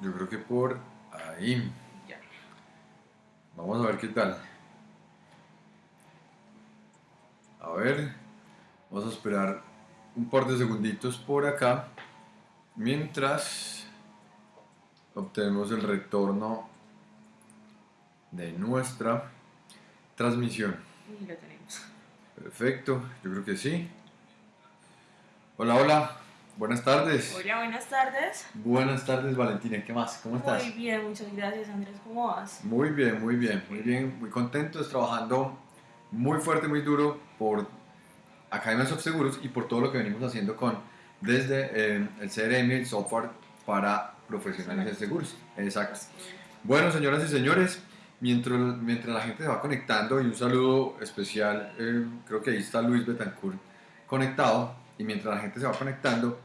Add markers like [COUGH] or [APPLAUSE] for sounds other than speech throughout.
Yo creo que por ahí. Ya. Vamos a ver qué tal. A ver, vamos a esperar un par de segunditos por acá mientras obtenemos el retorno de nuestra transmisión. Y lo tenemos. Perfecto, yo creo que sí. Hola, hola, buenas tardes. Hola, buenas tardes. Buenas tardes, Valentina, ¿qué más? ¿Cómo estás? Muy bien, muchas gracias Andrés. ¿Cómo vas? Muy bien, muy bien, muy bien, muy contentos, trabajando muy fuerte, muy duro por Academia Soft Seguros y por todo lo que venimos haciendo con desde eh, el CRM, el software para profesionales de seguros. Exacto. Bueno, señoras y señores, mientras, mientras la gente se va conectando, y un saludo especial, eh, creo que ahí está Luis Betancourt conectado, y mientras la gente se va conectando,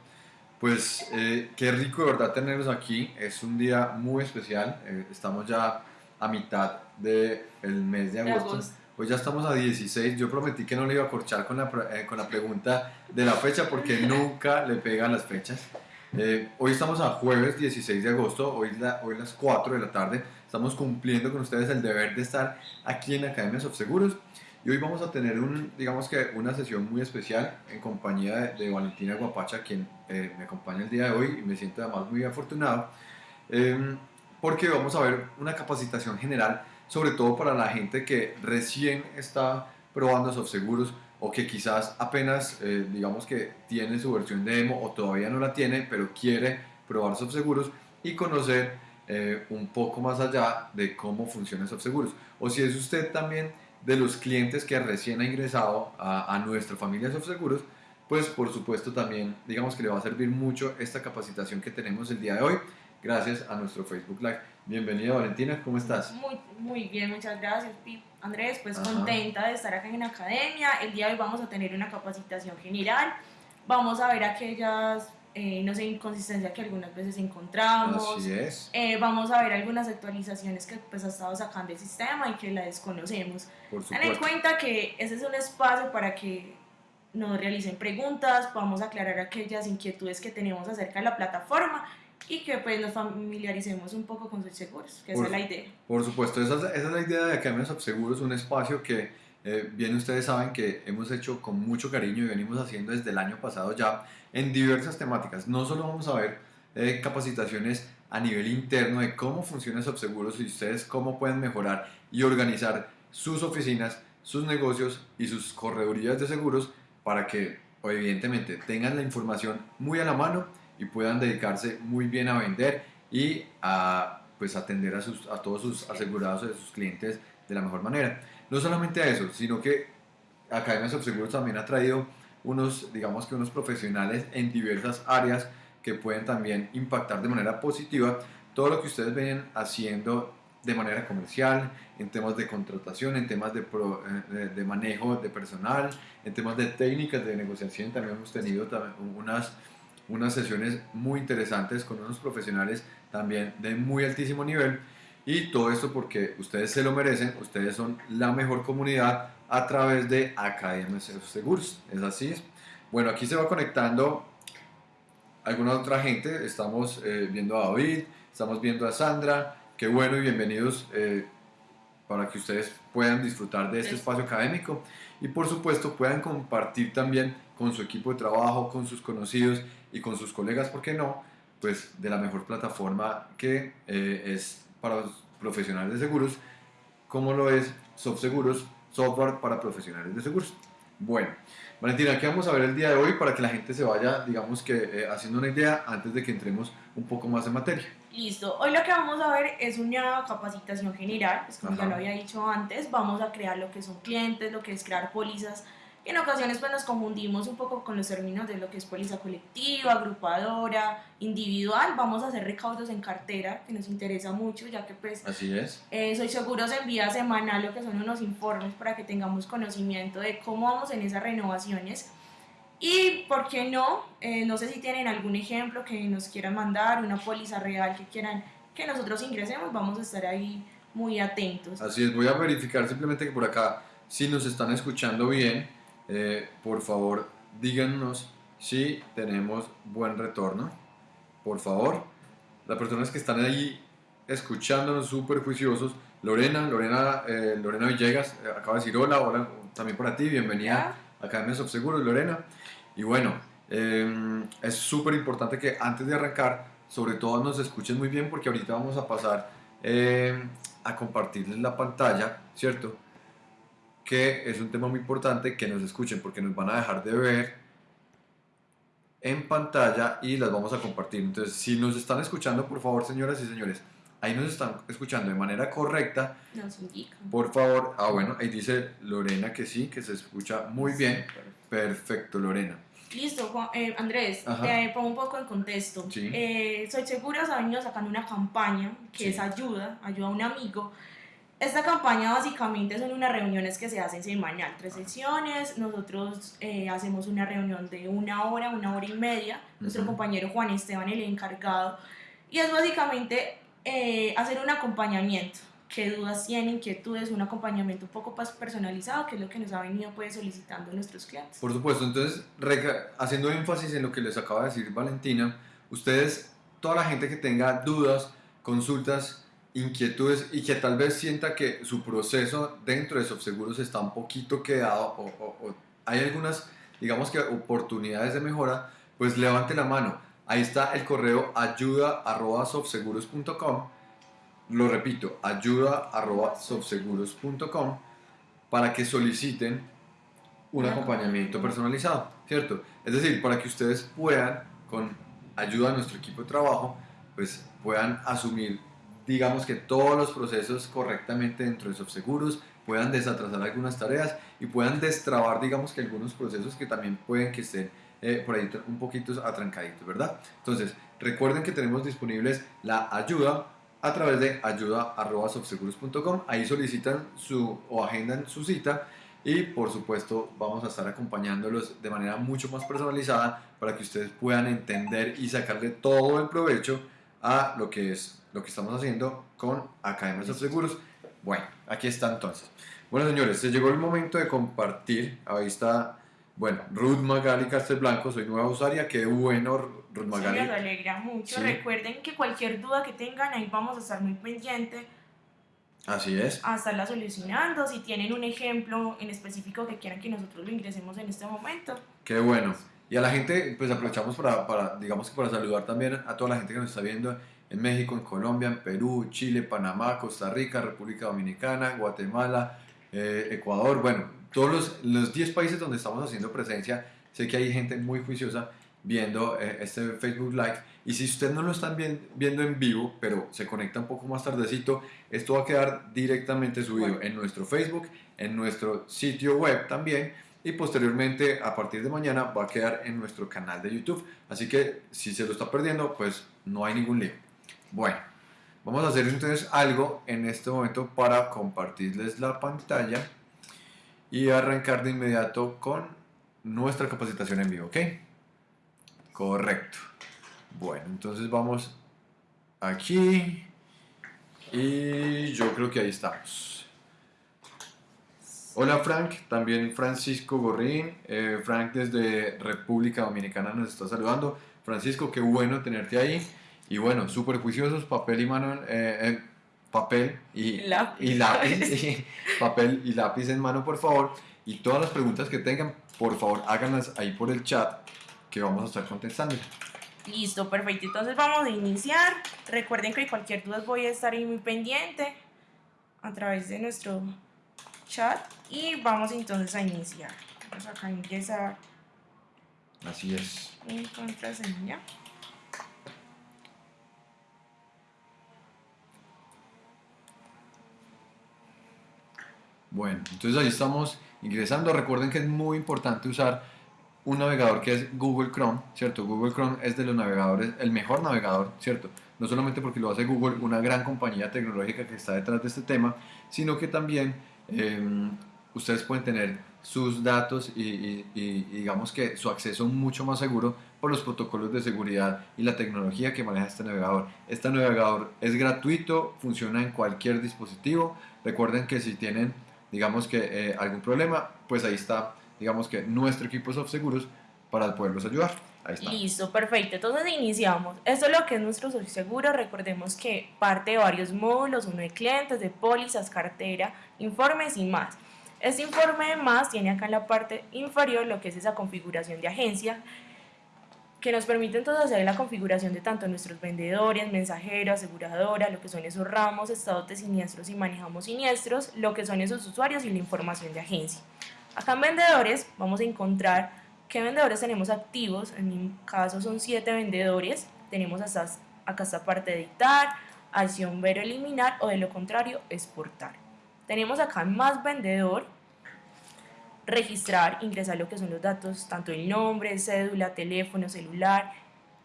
pues eh, qué rico de verdad tenerlos aquí, es un día muy especial, eh, estamos ya a mitad del mes de De agosto. Hoy ya estamos a 16, yo prometí que no le iba a corchar con la, eh, con la pregunta de la fecha porque [LAUGHS] nunca le pegan las fechas. Eh, hoy estamos a jueves 16 de agosto, hoy, la, hoy las 4 de la tarde, estamos cumpliendo con ustedes el deber de estar aquí en Academia of Seguros y hoy vamos a tener un, digamos que una sesión muy especial en compañía de, de Valentina Guapacha, quien eh, me acompaña el día de hoy y me siento además muy afortunado, eh, porque vamos a ver una capacitación general, sobre todo para la gente que recién está probando soft seguros o que quizás apenas, eh, digamos que tiene su versión de demo o todavía no la tiene, pero quiere probar soft seguros y conocer eh, un poco más allá de cómo funciona soft seguros. O si es usted también de los clientes que recién ha ingresado a, a nuestra familia soft seguros, pues por supuesto también digamos que le va a servir mucho esta capacitación que tenemos el día de hoy gracias a nuestro Facebook Live. Bienvenida Valentina, ¿cómo estás? Muy, muy bien, muchas gracias, Andrés. Pues Ajá. contenta de estar acá en la academia. El día de hoy vamos a tener una capacitación general. Vamos a ver aquellas, eh, no sé, inconsistencias que algunas veces encontramos. Así es, Eh, vamos a ver algunas actualizaciones que pues ha estado sacando el sistema y que la desconocemos. Ten en cuenta que ese es un espacio para que nos realicen preguntas, podamos aclarar aquellas inquietudes que tenemos acerca de la plataforma y que pues nos familiaricemos un poco con sus seguros, que esa Por es la idea. Por supuesto, esa es, esa es la idea de Academia of Seguros, un espacio que eh, bien ustedes saben que hemos hecho con mucho cariño y venimos haciendo desde el año pasado ya en diversas temáticas. No solo vamos a ver eh, capacitaciones a nivel interno de cómo funciona Subseguros y ustedes cómo pueden mejorar y organizar sus oficinas, sus negocios y sus corredurías de seguros para que evidentemente tengan la información muy a la mano y puedan dedicarse muy bien a vender y a pues atender a, sus, a todos sus asegurados y a sus clientes de la mejor manera. No solamente a eso, sino que Academia Subseguros también ha traído unos, digamos que unos profesionales en diversas áreas que pueden también impactar de manera positiva todo lo que ustedes ven haciendo de manera comercial, en temas de contratación, en temas eh, de, de manejo de personal, en temas de técnicas de negociación. También hemos tenido unas, unas sesiones muy interesantes con unos profesionales también de muy altísimo nivel. Y todo esto porque ustedes se lo merecen, ustedes son la mejor comunidad a través de Academia Seguros. Es así. Bueno, aquí se va conectando alguna otra gente. Estamos eh, viendo a David, estamos viendo a Sandra. Qué bueno y bienvenidos eh, para que ustedes puedan disfrutar de este Es- espacio académico y por supuesto puedan compartir también con su equipo de trabajo, con sus conocidos y con sus colegas, ¿por qué no? Pues de la mejor plataforma que eh, es para los profesionales de seguros, como lo es SoftSeguros, software para profesionales de seguros. Bueno, Valentina, ¿qué vamos a ver el día de hoy para que la gente se vaya, digamos que, eh, haciendo una idea antes de que entremos un poco más en materia? Listo, hoy lo que vamos a ver es una capacitación general, pues como ya Ajá. lo había dicho antes, vamos a crear lo que son clientes, lo que es crear pólizas, en ocasiones pues nos confundimos un poco con los términos de lo que es póliza colectiva, agrupadora, individual, vamos a hacer recaudos en cartera, que nos interesa mucho, ya que pues Así es. eh, Soy Seguros envía semanal lo que son unos informes para que tengamos conocimiento de cómo vamos en esas renovaciones. Y, ¿por qué no? Eh, no sé si tienen algún ejemplo que nos quieran mandar, una póliza real que quieran que nosotros ingresemos, vamos a estar ahí muy atentos. Así es, voy a verificar simplemente que por acá, si nos están escuchando bien, eh, por favor díganos si tenemos buen retorno, por favor. las personas que están ahí escuchándonos súper juiciosos. Lorena, Lorena, eh, Lorena Villegas, eh, acaba de decir hola, hola también para ti, bienvenida a Academia Subseguros, Lorena. Y bueno, eh, es súper importante que antes de arrancar, sobre todo nos escuchen muy bien porque ahorita vamos a pasar a compartirles la pantalla, ¿cierto? Que es un tema muy importante que nos escuchen porque nos van a dejar de ver en pantalla y las vamos a compartir. Entonces, si nos están escuchando, por favor, señoras y señores, ahí nos están escuchando de manera correcta. Nos indican. Por favor, ah bueno, ahí dice Lorena que sí, que se escucha muy bien. Perfecto, Lorena. Listo, eh, Andrés, te pongo un poco en contexto. Eh, Soy Segura se ha venido sacando una campaña que es ayuda, ayuda a un amigo. Esta campaña básicamente son unas reuniones que se hacen semanal, tres sesiones. Nosotros eh, hacemos una reunión de una hora, una hora y media. Nuestro compañero Juan Esteban, el encargado. Y es básicamente eh, hacer un acompañamiento. ¿Qué dudas tienen, inquietudes? Un acompañamiento un poco más personalizado, que es lo que nos ha venido pues, solicitando nuestros clientes. Por supuesto, entonces, haciendo énfasis en lo que les acaba de decir Valentina, ustedes, toda la gente que tenga dudas, consultas, inquietudes y que tal vez sienta que su proceso dentro de Subseguros está un poquito quedado o, o hay algunas, digamos que, oportunidades de mejora, pues levante la mano Ahí está el correo ayuda.softseguros.com. Lo repito, ayuda.softseguros.com para que soliciten un acompañamiento personalizado, ¿cierto? Es decir, para que ustedes puedan, con ayuda de nuestro equipo de trabajo, pues puedan asumir, digamos que todos los procesos correctamente dentro de Softseguros, puedan desatrasar algunas tareas y puedan destrabar, digamos que algunos procesos que también pueden que estén eh, por ahí un poquito atrancaditos, ¿verdad? Entonces, recuerden que tenemos disponibles la ayuda a través de ayuda.softseguros.com. Ahí solicitan su o agendan su cita y por supuesto vamos a estar acompañándolos de manera mucho más personalizada para que ustedes puedan entender y sacarle todo el provecho a lo que es lo que estamos haciendo con Academia de Seguros. Bueno, aquí está entonces. Bueno, señores, se llegó el momento de compartir. Ahí está bueno, Ruth Magali Castelblanco, soy nueva usuaria, qué bueno, Ruth Magali. Sí, me alegra mucho. Recuerden que cualquier duda que tengan, ahí vamos a estar muy pendientes. Así es. A estarla solucionando. Si tienen un ejemplo en específico que quieran que nosotros lo ingresemos en este momento. Qué bueno. Y a la gente, pues aprovechamos para, para, digamos que para saludar también a toda la gente que nos está viendo en México, en Colombia, en Perú, Chile, Panamá, Costa Rica, República Dominicana, Guatemala, eh, Ecuador, bueno, todos los, los 10 países donde estamos haciendo presencia, sé que hay gente muy juiciosa viendo eh, este Facebook Live. Y si ustedes no lo están viendo en vivo, pero se conecta un poco más tardecito, esto va a quedar directamente subido en nuestro Facebook, en nuestro sitio web también. Y posteriormente, a partir de mañana, va a quedar en nuestro canal de YouTube. Así que si se lo está perdiendo, pues no hay ningún lío. Bueno, vamos a hacer entonces algo en este momento para compartirles la pantalla y arrancar de inmediato con nuestra capacitación en vivo, ¿ok? Correcto. Bueno, entonces vamos aquí y yo creo que ahí estamos. Hola Frank, también Francisco Gorrín. Eh, Frank desde República Dominicana nos está saludando. Francisco, qué bueno tenerte ahí. Y bueno, súper juiciosos, papel y mano, eh, papel y lápiz, y lápiz [LAUGHS] papel y lápiz en mano, por favor. Y todas las preguntas que tengan, por favor, háganlas ahí por el chat que vamos a estar contestando. Listo, perfecto. Entonces vamos a iniciar. Recuerden que cualquier duda voy a estar ahí muy pendiente a través de nuestro chat y vamos entonces a iniciar. Vamos acá a ingresar. Así es. Mi contraseña. Bueno, entonces ahí estamos ingresando. Recuerden que es muy importante usar un navegador que es Google Chrome, ¿cierto? Google Chrome es de los navegadores, el mejor navegador, ¿cierto? No solamente porque lo hace Google, una gran compañía tecnológica que está detrás de este tema, sino que también em, ustedes pueden tener sus datos y, y, digamos que su acceso mucho más seguro por los protocolos de seguridad y la tecnología que maneja este navegador. Este navegador es gratuito, funciona en cualquier dispositivo. Recuerden que si tienen digamos que eh, algún problema, pues ahí está, digamos que nuestro equipo de Seguros para poderlos ayudar. Ahí está. Listo, perfecto. Entonces iniciamos. Esto es lo que es nuestro seguro. Recordemos que parte de varios módulos, uno de clientes, de pólizas, cartera, informes y más. Este informe de más tiene acá en la parte inferior lo que es esa configuración de agencia que nos permite entonces hacer la configuración de tanto nuestros vendedores, mensajeros, aseguradora, lo que son esos ramos, estados de siniestros y manejamos siniestros, lo que son esos usuarios y la información de agencia. Acá en vendedores vamos a encontrar qué vendedores tenemos activos, en mi caso son 7 vendedores, tenemos hasta, acá esta parte de editar, acción ver eliminar o de lo contrario exportar. Tenemos acá más vendedor, registrar, ingresar lo que son los datos, tanto el nombre, cédula, teléfono, celular,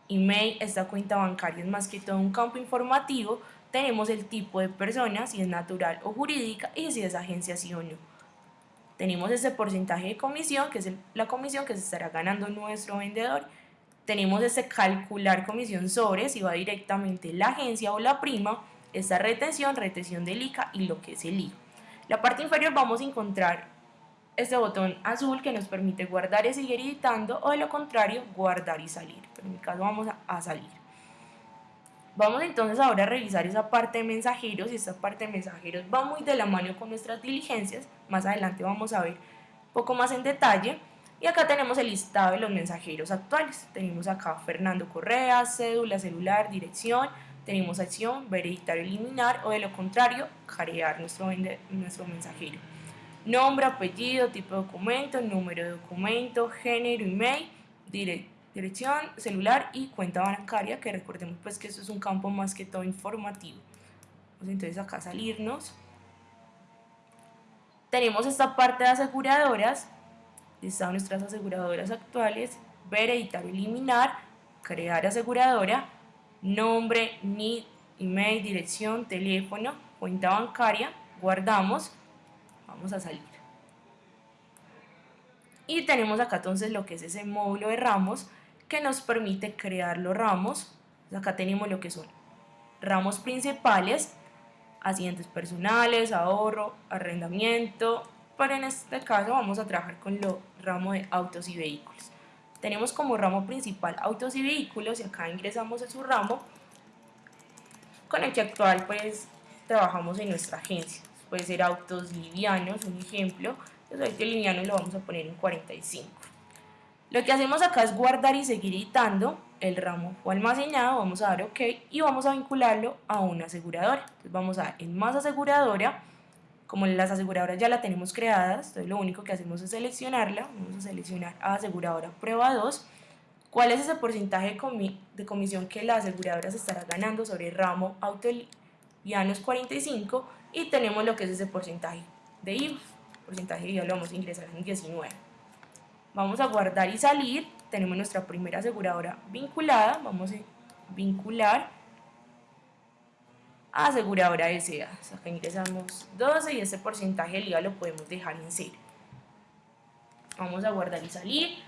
email, esta cuenta bancaria es más que todo un campo informativo, tenemos el tipo de persona, si es natural o jurídica y si es agencia sí o no. Tenemos ese porcentaje de comisión, que es la comisión que se estará ganando nuestro vendedor. Tenemos ese calcular comisión sobre si va directamente la agencia o la prima, esta retención, retención del ICA y lo que es el IVA. La parte inferior vamos a encontrar este botón azul que nos permite guardar y seguir editando o de lo contrario guardar y salir. en mi caso vamos a, salir. Vamos entonces ahora a revisar esa parte de mensajeros y esta parte de mensajeros va muy de la mano con nuestras diligencias. Más adelante vamos a ver un poco más en detalle. Y acá tenemos el listado de los mensajeros actuales. Tenemos acá Fernando Correa, cédula, celular, dirección. Tenemos acción, ver, editar, eliminar o de lo contrario, carear nuestro, nuestro mensajero nombre, apellido, tipo de documento, número de documento, género, email, dirección, celular y cuenta bancaria, que recordemos pues que eso es un campo más que todo informativo. Vamos entonces acá salirnos. Tenemos esta parte de aseguradoras, están nuestras aseguradoras actuales, ver, editar, eliminar, crear aseguradora, nombre, NID, email, dirección, teléfono, cuenta bancaria, guardamos vamos a salir. Y tenemos acá entonces lo que es ese módulo de ramos que nos permite crear los ramos. Acá tenemos lo que son ramos principales, asientos personales, ahorro, arrendamiento, pero en este caso vamos a trabajar con lo ramo de autos y vehículos. Tenemos como ramo principal autos y vehículos y acá ingresamos en su ramo con el que actual pues trabajamos en nuestra agencia puede ser autos livianos, un ejemplo, entonces este liviano lo vamos a poner en 45. Lo que hacemos acá es guardar y seguir editando el ramo o almacenado, vamos a dar OK y vamos a vincularlo a una aseguradora. Entonces vamos a en más aseguradora, como las aseguradoras ya la tenemos creadas, entonces lo único que hacemos es seleccionarla, vamos a seleccionar a aseguradora prueba 2, cuál es ese porcentaje de comisión que la aseguradora se estará ganando sobre el ramo auto livianos 45 y tenemos lo que es ese porcentaje de IVA. Porcentaje de IVA lo vamos a ingresar en 19. Vamos a guardar y salir. Tenemos nuestra primera aseguradora vinculada. Vamos a vincular a aseguradora SA. Acá ingresamos 12 y ese porcentaje de IVA lo podemos dejar en 0. Vamos a guardar y salir.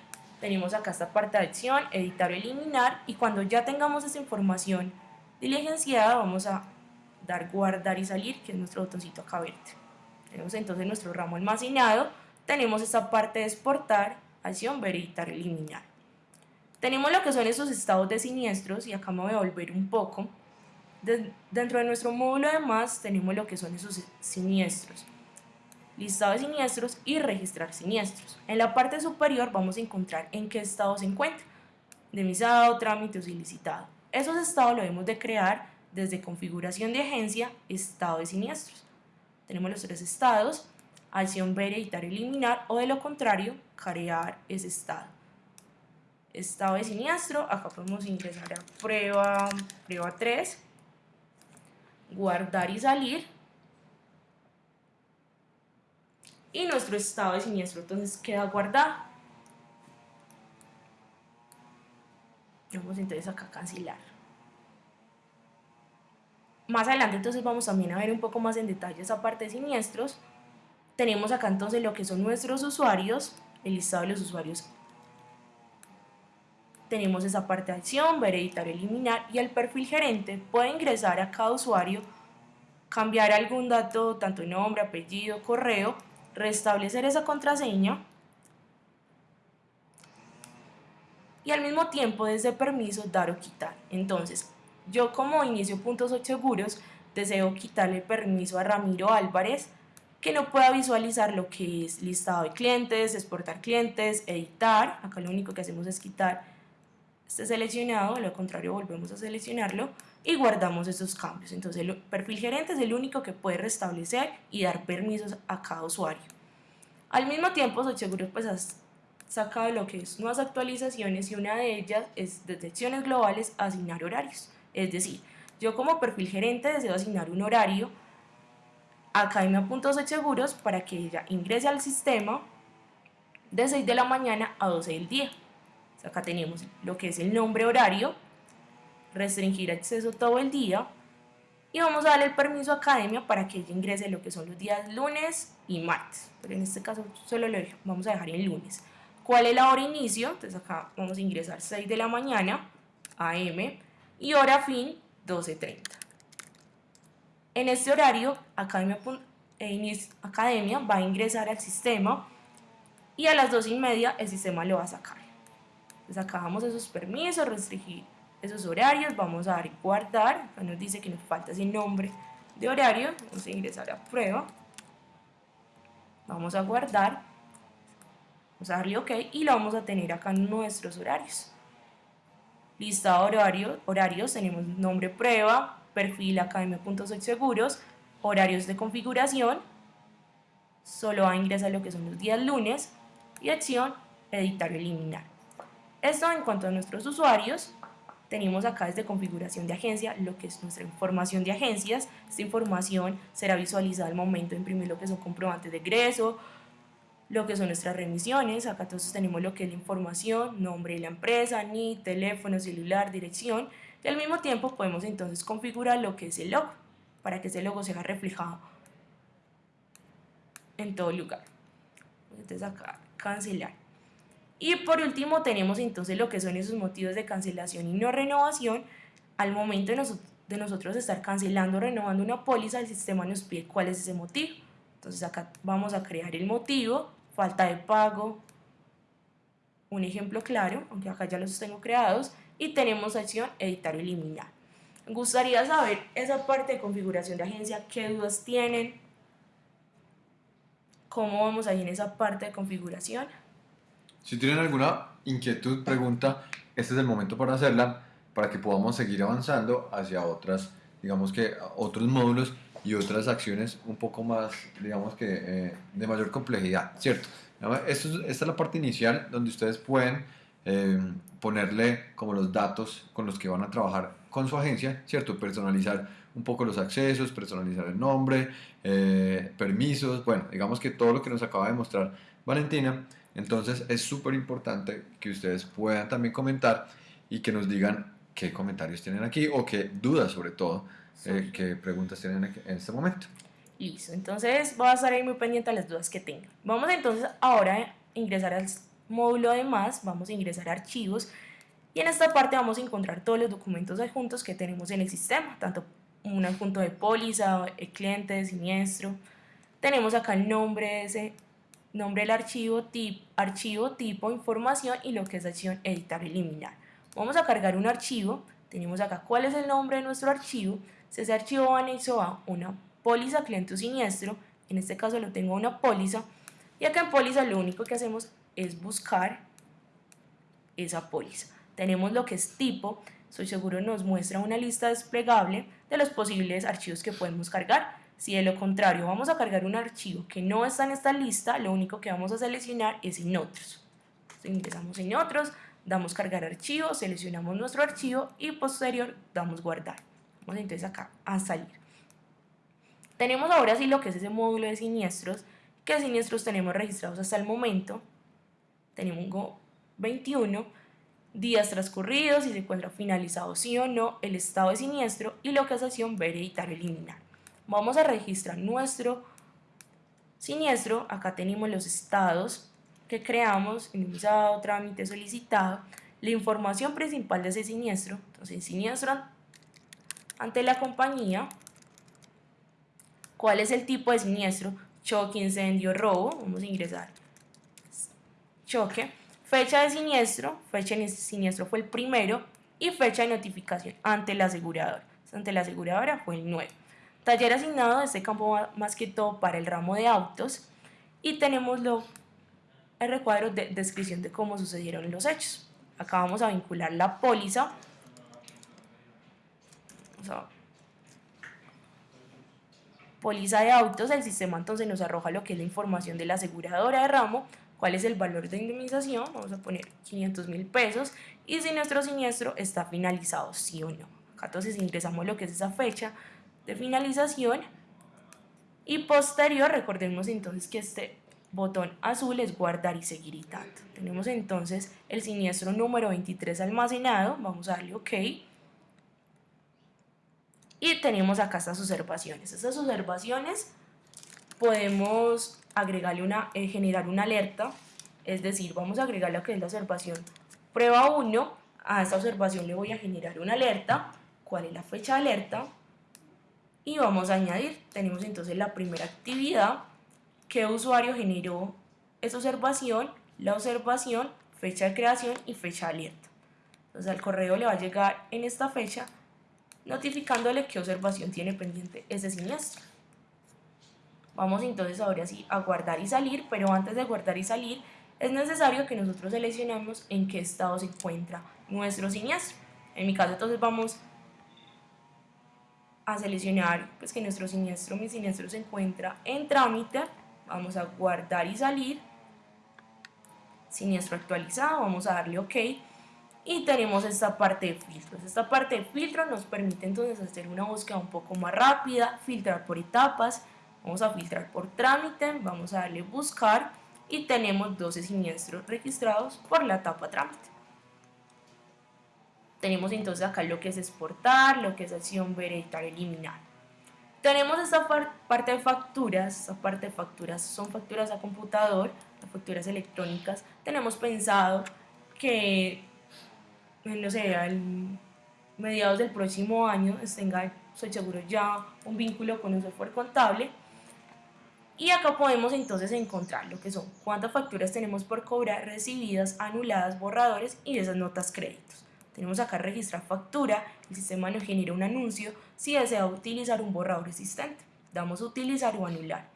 Tenemos acá esta parte de acción, editar o eliminar. Y cuando ya tengamos esa información diligenciada, vamos a dar guardar y salir, que es nuestro botoncito acá verde. Tenemos entonces nuestro ramo almacenado, tenemos esta parte de exportar, acción, ver, editar, eliminar. Tenemos lo que son esos estados de siniestros y acá me voy a volver un poco. dentro de nuestro módulo de más tenemos lo que son esos siniestros. Listado de siniestros y registrar siniestros. En la parte superior vamos a encontrar en qué estado se encuentra. Demisado, trámites ilicitado. Esos estados lo debemos de crear desde configuración de agencia, estado de siniestros. Tenemos los tres estados, acción ver, editar, eliminar o de lo contrario, carear ese estado. Estado de siniestro, acá podemos ingresar a prueba, prueba 3, guardar y salir. Y nuestro estado de siniestro entonces queda guardado. Vamos entonces acá a cancelar. Más adelante entonces vamos también a ver un poco más en detalle esa parte siniestros. Tenemos acá entonces lo que son nuestros usuarios, el listado de los usuarios. Tenemos esa parte de acción, ver, editar, eliminar y el perfil gerente puede ingresar a cada usuario, cambiar algún dato, tanto nombre, apellido, correo, restablecer esa contraseña y al mismo tiempo desde permiso dar o quitar. Entonces, yo como inicio puntos seguros deseo quitarle permiso a Ramiro Álvarez que no pueda visualizar lo que es listado de clientes, exportar clientes, editar. Acá lo único que hacemos es quitar este seleccionado, lo contrario volvemos a seleccionarlo y guardamos esos cambios. Entonces el perfil gerente es el único que puede restablecer y dar permisos a cada usuario. Al mismo tiempo, seguro pues has sacado lo que es nuevas actualizaciones y una de ellas es detecciones globales asignar horarios. Es decir, yo como perfil gerente deseo asignar un horario a Academia Puntos Seguros para que ella ingrese al sistema de 6 de la mañana a 12 del día. acá tenemos lo que es el nombre horario, restringir acceso todo el día y vamos a darle el permiso a Academia para que ella ingrese lo que son los días lunes y martes. Pero en este caso solo lo vamos a dejar en lunes. ¿Cuál es la hora inicio? Entonces acá vamos a ingresar 6 de la mañana, AM, y hora fin 12.30. En este horario, Academia, eh, Academia va a ingresar al sistema y a las 2 y media el sistema lo va a sacar. Entonces esos permisos, restringir esos horarios, vamos a dar guardar, acá nos dice que nos falta ese nombre de horario, vamos a ingresar a prueba, vamos a guardar, vamos a darle ok y lo vamos a tener acá en nuestros horarios. Listado horario, horarios, tenemos nombre prueba, perfil academia.seguros, horarios de configuración, solo va a ingresar lo que son los días lunes y acción editar o eliminar. Esto en cuanto a nuestros usuarios, tenemos acá desde configuración de agencia lo que es nuestra información de agencias. Esta información será visualizada al momento de imprimir lo que son comprobantes de egreso, lo que son nuestras remisiones. Acá entonces tenemos lo que es la información, nombre de la empresa, ni teléfono, celular, dirección. Y al mismo tiempo podemos entonces configurar lo que es el logo para que ese logo sea reflejado en todo lugar. Entonces acá cancelar. Y por último tenemos entonces lo que son esos motivos de cancelación y no renovación. Al momento de, nosotros estar cancelando o renovando una póliza, el sistema nos pide cuál es ese motivo. Entonces acá vamos a crear el motivo, falta de pago, un ejemplo claro, aunque acá ya los tengo creados, y tenemos acción editar o eliminar. Gustaría saber esa parte de configuración de agencia, qué dudas tienen, cómo vamos ahí en esa parte de configuración. Si tienen alguna inquietud, pregunta, este es el momento para hacerla para que podamos seguir avanzando hacia otras, digamos que otros módulos y otras acciones un poco más, digamos que eh, de mayor complejidad, ¿cierto? Esta es la parte inicial donde ustedes pueden eh, ponerle como los datos con los que van a trabajar con su agencia, ¿cierto? Personalizar un poco los accesos, personalizar el nombre, eh, permisos, bueno, digamos que todo lo que nos acaba de mostrar Valentina entonces es súper importante que ustedes puedan también comentar y que nos digan qué comentarios tienen aquí o qué dudas sobre todo, eh, qué preguntas tienen en este momento. Listo, entonces voy a estar ahí muy pendiente a las dudas que tengan. Vamos entonces ahora a ingresar al módulo de más, vamos a ingresar a archivos y en esta parte vamos a encontrar todos los documentos adjuntos que tenemos en el sistema, tanto un adjunto de póliza, el cliente, de siniestro. Tenemos acá el nombre de ese nombre del archivo, tip, archivo, tipo, información y lo que es acción editar, eliminar. Vamos a cargar un archivo, tenemos acá cuál es el nombre de nuestro archivo, va anexo a una póliza cliente siniestro, en este caso lo tengo una póliza, y acá en póliza lo único que hacemos es buscar esa póliza. Tenemos lo que es tipo, soy seguro nos muestra una lista desplegable de los posibles archivos que podemos cargar, si de lo contrario vamos a cargar un archivo que no está en esta lista, lo único que vamos a seleccionar es en otros. ingresamos en otros, damos cargar archivo, seleccionamos nuestro archivo y posterior damos guardar. Vamos entonces acá a salir. Tenemos ahora sí lo que es ese módulo de siniestros, que siniestros tenemos registrados hasta el momento. Tenemos 21 días transcurridos, si se encuentra finalizado sí o no, el estado de siniestro y localización ver, editar, eliminar vamos a registrar nuestro siniestro, acá tenemos los estados que creamos, iniciado, trámite, solicitado, la información principal de ese siniestro, entonces siniestro ante la compañía, cuál es el tipo de siniestro, choque, incendio, robo, vamos a ingresar choque, fecha de siniestro, fecha de siniestro fue el primero y fecha de notificación ante la aseguradora. Ante la aseguradora fue el 9. Taller asignado, este campo más que todo para el ramo de autos y tenemos lo, el recuadro de descripción de cómo sucedieron los hechos. Acá vamos a vincular la póliza. Póliza de autos, el sistema entonces nos arroja lo que es la información de la aseguradora de ramo, cuál es el valor de indemnización, vamos a poner 500 mil pesos, y si nuestro siniestro está finalizado, sí o no. Acá entonces ingresamos lo que es esa fecha de finalización, y posterior, recordemos entonces que este botón azul es guardar y seguir y tanto. Tenemos entonces el siniestro número 23 almacenado, vamos a darle OK. Y tenemos acá estas observaciones. Estas observaciones podemos agregarle una, eh, generar una alerta, es decir, vamos a agregarle lo que es la observación prueba 1, a esta observación le voy a generar una alerta, cuál es la fecha de alerta, y vamos a añadir, tenemos entonces la primera actividad, qué usuario generó esa observación, la observación, fecha de creación y fecha de alerta. Entonces al correo le va a llegar en esta fecha notificándole qué observación tiene pendiente ese siniestro. Vamos entonces ahora sí a guardar y salir, pero antes de guardar y salir es necesario que nosotros seleccionemos en qué estado se encuentra nuestro siniestro. En mi caso entonces vamos a seleccionar pues, que nuestro siniestro, mi siniestro se encuentra en trámite, vamos a guardar y salir, siniestro actualizado, vamos a darle OK y tenemos esta parte de filtros. Esta parte de filtro nos permite entonces hacer una búsqueda un poco más rápida, filtrar por etapas, vamos a filtrar por trámite, vamos a darle buscar y tenemos 12 siniestros registrados por la etapa trámite. Tenemos entonces acá lo que es exportar, lo que es acción ver, editar, eliminar. Tenemos esta parte de facturas, esta parte de facturas son facturas a computador, facturas electrónicas. Tenemos pensado que, no sé, al mediados del próximo año tenga, soy seguro, ya un vínculo con un software contable. Y acá podemos entonces encontrar lo que son cuántas facturas tenemos por cobrar, recibidas, anuladas, borradores y esas notas créditos. Tenemos acá registrar factura, el sistema nos genera un anuncio si desea utilizar un borrador existente. Damos utilizar o anular.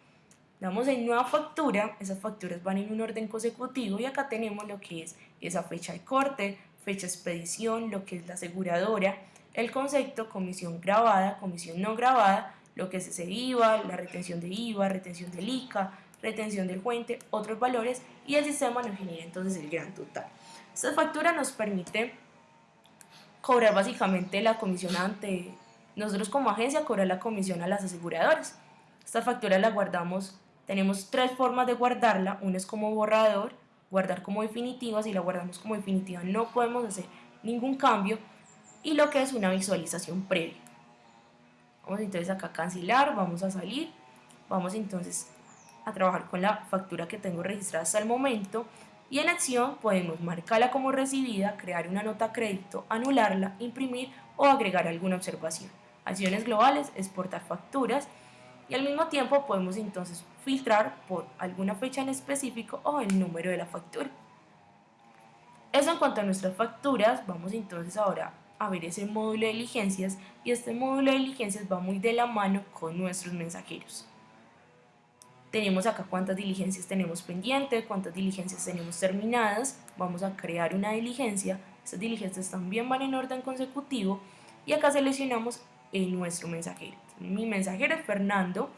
Damos en nueva factura, esas facturas van en un orden consecutivo y acá tenemos lo que es esa fecha de corte, fecha expedición, lo que es la aseguradora, el concepto, comisión grabada, comisión no grabada, lo que es ese IVA, la retención de IVA, retención del ICA, retención del fuente, otros valores y el sistema nos genera entonces el gran total. Esta factura nos permite cobrar básicamente la comisión ante, nosotros como agencia cobrar la comisión a las aseguradoras. Esta factura la guardamos, tenemos tres formas de guardarla, una es como borrador, guardar como definitiva, si la guardamos como definitiva no podemos hacer ningún cambio y lo que es una visualización previa. Vamos entonces acá a cancelar, vamos a salir, vamos entonces a trabajar con la factura que tengo registrada hasta el momento y en acción podemos marcarla como recibida, crear una nota crédito, anularla, imprimir o agregar alguna observación. Acciones globales, exportar facturas y al mismo tiempo podemos entonces filtrar por alguna fecha en específico o el número de la factura. Eso en cuanto a nuestras facturas, vamos entonces ahora a ver ese módulo de diligencias y este módulo de diligencias va muy de la mano con nuestros mensajeros. Tenemos acá cuántas diligencias tenemos pendientes, cuántas diligencias tenemos terminadas. Vamos a crear una diligencia. Estas diligencias también van en orden consecutivo. Y acá seleccionamos nuestro mensajero. Mi mensajero Fernando.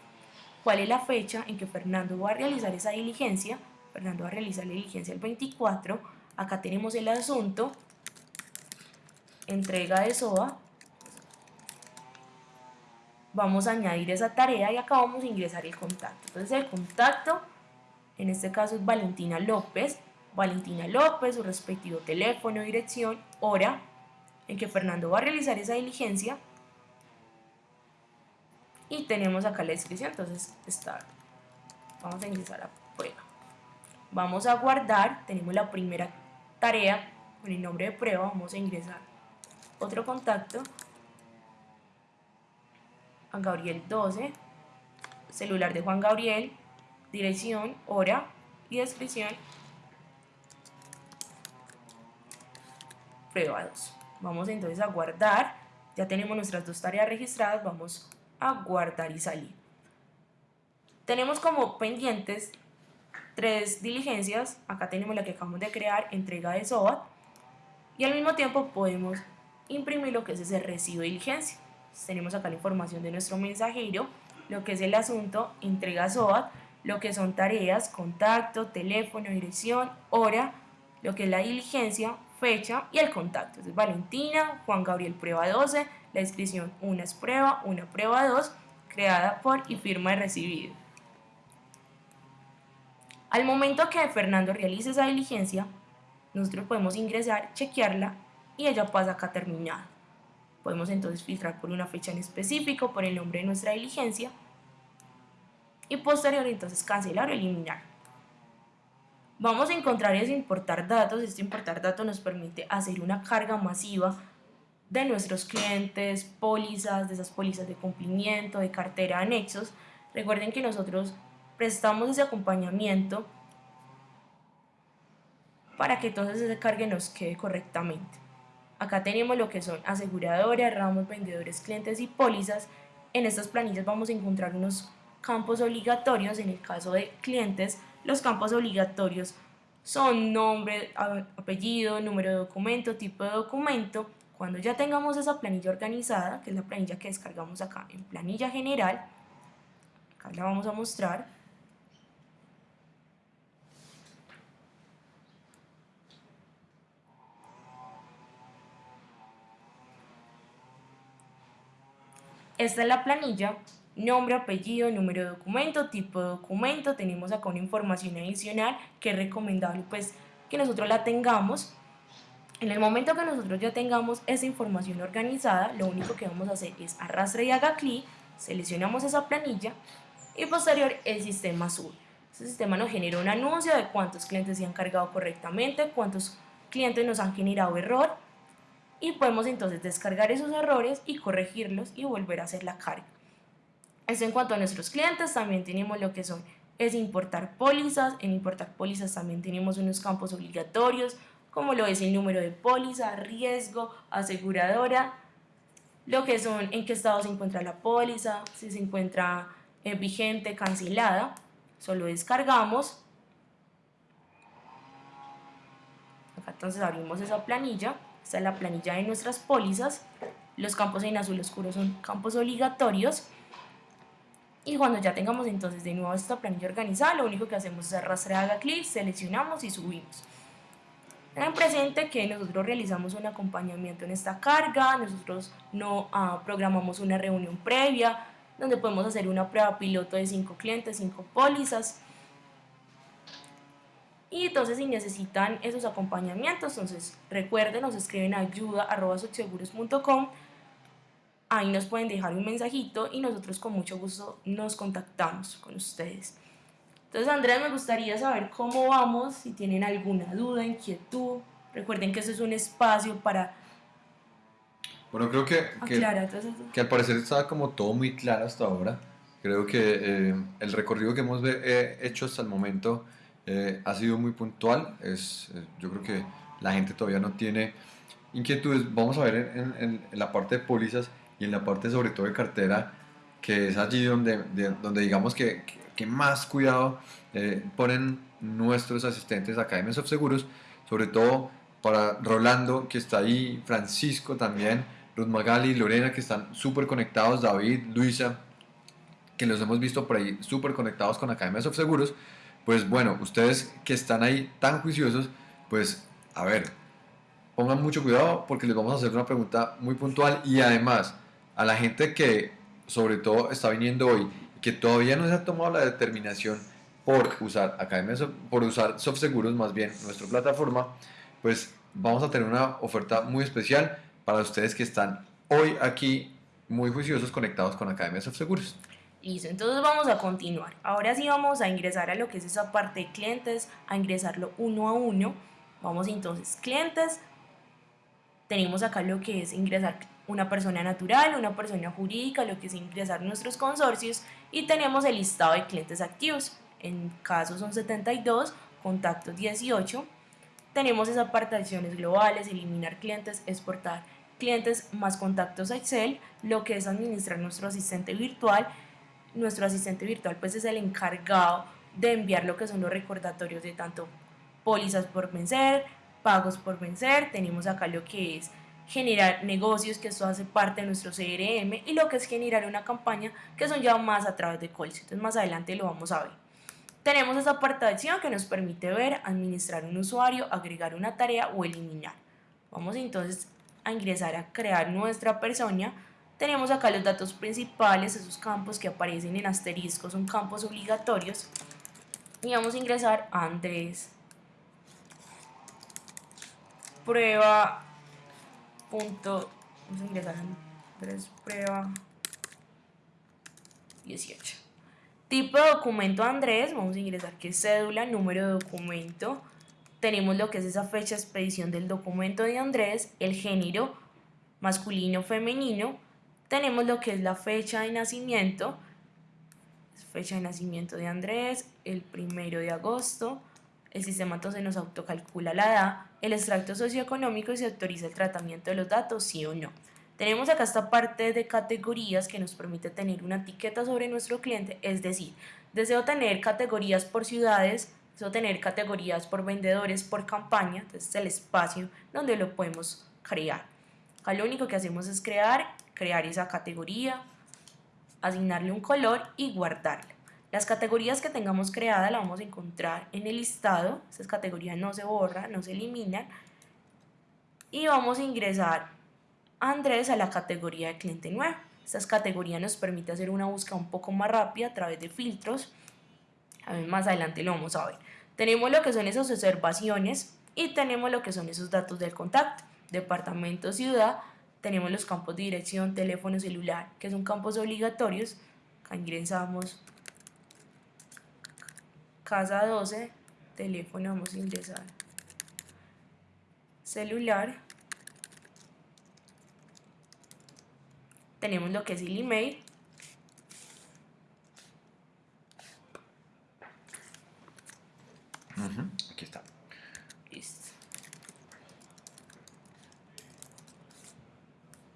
¿Cuál es la fecha en que Fernando va a realizar esa diligencia? Fernando va a realizar la diligencia el 24. Acá tenemos el asunto. Entrega de SOA vamos a añadir esa tarea y acá vamos a ingresar el contacto. Entonces el contacto, en este caso es Valentina López, Valentina López, su respectivo teléfono, dirección, hora en que Fernando va a realizar esa diligencia y tenemos acá la descripción, entonces está, vamos a ingresar a prueba. Vamos a guardar, tenemos la primera tarea con el nombre de prueba, vamos a ingresar otro contacto Juan Gabriel 12, celular de Juan Gabriel, dirección, hora y descripción. prueba 2. Vamos entonces a guardar, ya tenemos nuestras dos tareas registradas, vamos a guardar y salir. Tenemos como pendientes tres diligencias, acá tenemos la que acabamos de crear, entrega de SOAT, y al mismo tiempo podemos imprimir lo que es ese recibo de diligencia. tenemos acá la información de nuestro mensajero, lo que es el asunto, entrega SOAT, lo que son tareas, contacto, teléfono, dirección, hora, lo que es la diligencia, fecha y el contacto. Entonces, Valentina, Juan Gabriel prueba 12, la inscripción una es prueba, una prueba 2, creada por y firma de recibido. Al momento que Fernando realice esa diligencia, nosotros podemos ingresar, chequearla y ella pasa acá terminada. Podemos entonces filtrar por una fecha en específico, por el nombre de nuestra diligencia y posterior entonces cancelar o eliminar. Vamos a encontrar es importar datos. Este importar datos nos permite hacer una carga masiva de nuestros clientes, pólizas, de esas pólizas de cumplimiento, de cartera, anexos. Recuerden que nosotros prestamos ese acompañamiento para que entonces ese cargue nos quede correctamente. Acá tenemos lo que son aseguradoras, ramos, vendedores, clientes y pólizas. En estas planillas vamos a encontrar unos campos obligatorios. En el caso de clientes, los campos obligatorios son nombre, apellido, número de documento, tipo de documento. Cuando ya tengamos esa planilla organizada, que es la planilla que descargamos acá en planilla general, acá la vamos a mostrar. Esta es la planilla nombre, apellido, número de documento, tipo de documento, tenemos acá una información adicional que es recomendable pues que nosotros la tengamos. En el momento que nosotros ya tengamos esa información organizada, lo único que vamos a hacer es arrastre y haga clic, seleccionamos esa planilla y posterior el sistema sube. Ese sistema nos genera un anuncio de cuántos clientes se han cargado correctamente, cuántos clientes nos han generado error y podemos entonces descargar esos errores y corregirlos y volver a hacer la carga. Eso en cuanto a nuestros clientes, también tenemos lo que son es importar pólizas. En importar pólizas también tenemos unos campos obligatorios, como lo es el número de póliza, riesgo, aseguradora, lo que son en qué estado se encuentra la póliza, si se encuentra eh, vigente, cancelada. Solo descargamos. Acá entonces abrimos esa planilla. Esta es la planilla de nuestras pólizas. Los campos en azul oscuro son campos obligatorios y cuando ya tengamos entonces de nuevo esta planilla organizada, lo único que hacemos es arrastrar, haga clic, seleccionamos y subimos. Tengan presente que nosotros realizamos un acompañamiento en esta carga, nosotros no ah, programamos una reunión previa, donde podemos hacer una prueba piloto de 5 clientes, 5 pólizas. Y entonces si necesitan esos acompañamientos, entonces recuerden, nos escriben a ayuda.com ahí nos pueden dejar un mensajito y nosotros con mucho gusto nos contactamos con ustedes. Entonces, Andrea, me gustaría saber cómo vamos, si tienen alguna duda, inquietud. Recuerden que eso es un espacio para... Bueno, creo que, que, que al parecer está como todo muy claro hasta ahora. Creo que eh, el recorrido que hemos eh, hecho hasta el momento eh, ha sido muy puntual. Es, yo creo que la gente todavía no tiene inquietudes. Vamos a ver en, en, en la parte de pólizas y en la parte sobre todo de cartera, que es allí donde, donde digamos que, que, más cuidado eh, ponen nuestros asistentes en of Seguros, sobre todo para Rolando que está ahí, Francisco también, Ruth Magali, Lorena que están súper conectados, David, Luisa, que los hemos visto por ahí súper conectados con Academias of Seguros, pues bueno, ustedes que están ahí tan juiciosos, pues a ver, pongan mucho cuidado porque les vamos a hacer una pregunta muy puntual y además a la gente que sobre todo está viniendo hoy que todavía no se ha tomado la determinación por usar Academia, por usar SoftSeguros más bien nuestra plataforma, pues vamos a tener una oferta muy especial para ustedes que están hoy aquí muy juiciosos conectados con Academia SoftSeguros. Listo, entonces vamos a continuar. Ahora sí vamos a ingresar a lo que es esa parte de clientes, a ingresarlo uno a uno. Vamos entonces, clientes, tenemos acá lo que es ingresar una persona natural, una persona jurídica, lo que es ingresar nuestros consorcios y tenemos el listado de clientes activos. En caso son 72, contactos 18, tenemos esa parte de acciones globales, eliminar clientes, exportar clientes más contactos a Excel, lo que es administrar nuestro asistente virtual. Nuestro asistente virtual pues es el encargado de enviar lo que son los recordatorios de tanto pólizas por vencer, pagos por vencer, tenemos acá lo que es generar negocios, que esto hace parte de nuestro CRM, y lo que es generar una campaña, que son ya más a través de calls. Entonces más adelante lo vamos a ver. Tenemos esa acción que nos permite ver, administrar un usuario, agregar una tarea o eliminar. Vamos entonces a ingresar a crear nuestra persona. Tenemos acá los datos principales, esos campos que aparecen en asterisco, son campos obligatorios. Y vamos a ingresar a Andrés. Prueba. Punto. Vamos a ingresar a Andrés Prueba 18. Tipo de documento Andrés, vamos a ingresar que es cédula, número de documento. Tenemos lo que es esa fecha de expedición del documento de Andrés, el género masculino, femenino. Tenemos lo que es la fecha de nacimiento, fecha de nacimiento de Andrés, el primero de agosto. El sistema entonces nos autocalcula la edad, el extracto socioeconómico y se autoriza el tratamiento de los datos, sí o no. Tenemos acá esta parte de categorías que nos permite tener una etiqueta sobre nuestro cliente, es decir, deseo tener categorías por ciudades, deseo tener categorías por vendedores, por campaña, entonces es el espacio donde lo podemos crear. Acá lo único que hacemos es crear, crear esa categoría, asignarle un color y guardarlo. Las categorías que tengamos creadas la vamos a encontrar en el listado, esas categorías no se borran, no se eliminan, y vamos a ingresar Andrés a la categoría de cliente nuevo. Estas categorías nos permite hacer una búsqueda un poco más rápida a través de filtros. A ver, más adelante lo vamos a ver. Tenemos lo que son esas observaciones y tenemos lo que son esos datos del contacto. Departamento, ciudad, tenemos los campos de dirección, teléfono celular, que son campos obligatorios. Ingresamos casa 12, teléfono, vamos a ingresar celular tenemos lo que es el email. Aquí está. Listo.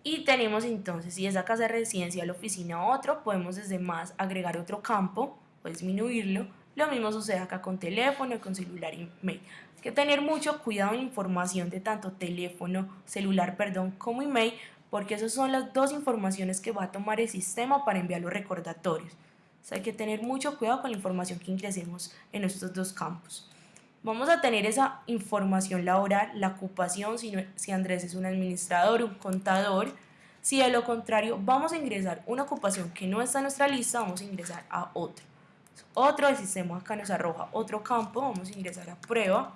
Y tenemos entonces, si esa casa residencial, oficina o otro, podemos desde más agregar otro campo, o disminuirlo. Lo mismo sucede acá con teléfono, con celular y email. Hay que tener mucho cuidado en información de tanto teléfono, celular, perdón, como email, porque esas son las dos informaciones que va a tomar el sistema para enviar los recordatorios. hay que tener mucho cuidado con la información que ingresemos en estos dos campos. Vamos a tener esa información laboral, la ocupación, si, si Andrés es un administrador, un contador. Si de lo contrario vamos a ingresar una ocupación que no está en nuestra lista, vamos a ingresar a otro. Otro del sistema acá nos arroja otro campo, vamos a ingresar a prueba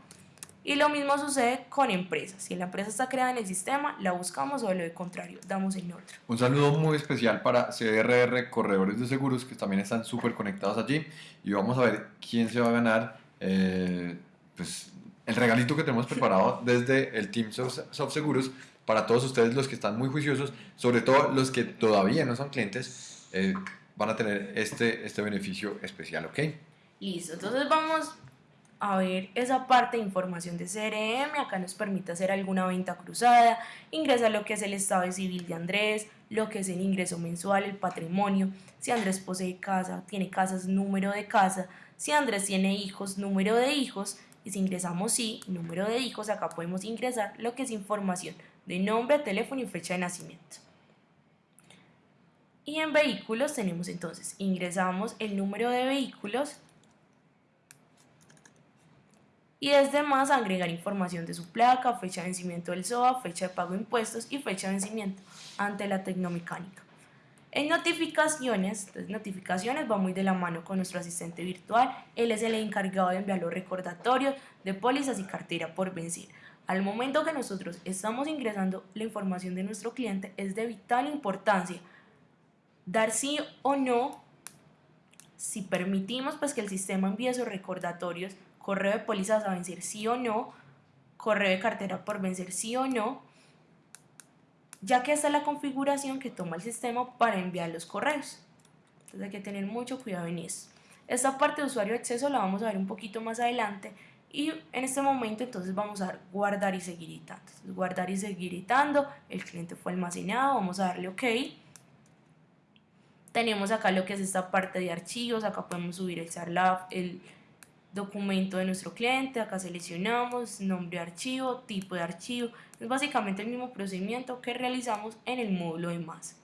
y lo mismo sucede con empresas. Si la empresa está creada en el sistema, la buscamos o de lo contrario, damos en otro. Un saludo muy especial para CRR Corredores de Seguros, que también están súper conectados allí. Y vamos a ver quién se va a ganar eh, pues, el regalito que tenemos preparado [LAUGHS] desde el Team Soft Seguros para todos ustedes los que están muy juiciosos, sobre todo los que todavía no son clientes, eh, van a tener este, este beneficio especial, ¿ok? Listo, entonces vamos a ver esa parte de información de CRM, acá nos permite hacer alguna venta cruzada, ingresar lo que es el estado civil de Andrés, lo que es el ingreso mensual, el patrimonio, si Andrés posee casa, tiene casas, número de casa, si Andrés tiene hijos, número de hijos, y si ingresamos sí, número de hijos, acá podemos ingresar lo que es información de nombre, teléfono y fecha de nacimiento. Y en vehículos tenemos entonces, ingresamos el número de vehículos, y desde más agregar información de su placa, fecha de vencimiento del SOA, fecha de pago de impuestos y fecha de vencimiento ante la tecnomecánica. En notificaciones, las notificaciones va muy de la mano con nuestro asistente virtual, él es el encargado de enviar los recordatorios de pólizas y cartera por vencer. Al momento que nosotros estamos ingresando la información de nuestro cliente es de vital importancia dar sí o no si permitimos pues que el sistema envíe esos recordatorios correo de pólizas a vencer sí o no, correo de cartera por vencer sí o no, ya que esta es la configuración que toma el sistema para enviar los correos. Entonces hay que tener mucho cuidado en eso. Esta parte de usuario de acceso la vamos a ver un poquito más adelante y en este momento entonces vamos a dar guardar y seguir editando. Guardar y seguir editando, el cliente fue almacenado, vamos a darle OK. Tenemos acá lo que es esta parte de archivos, acá podemos subir el SARLAB, el documento de nuestro cliente, acá seleccionamos nombre de archivo, tipo de archivo, es básicamente el mismo procedimiento que realizamos en el módulo de más.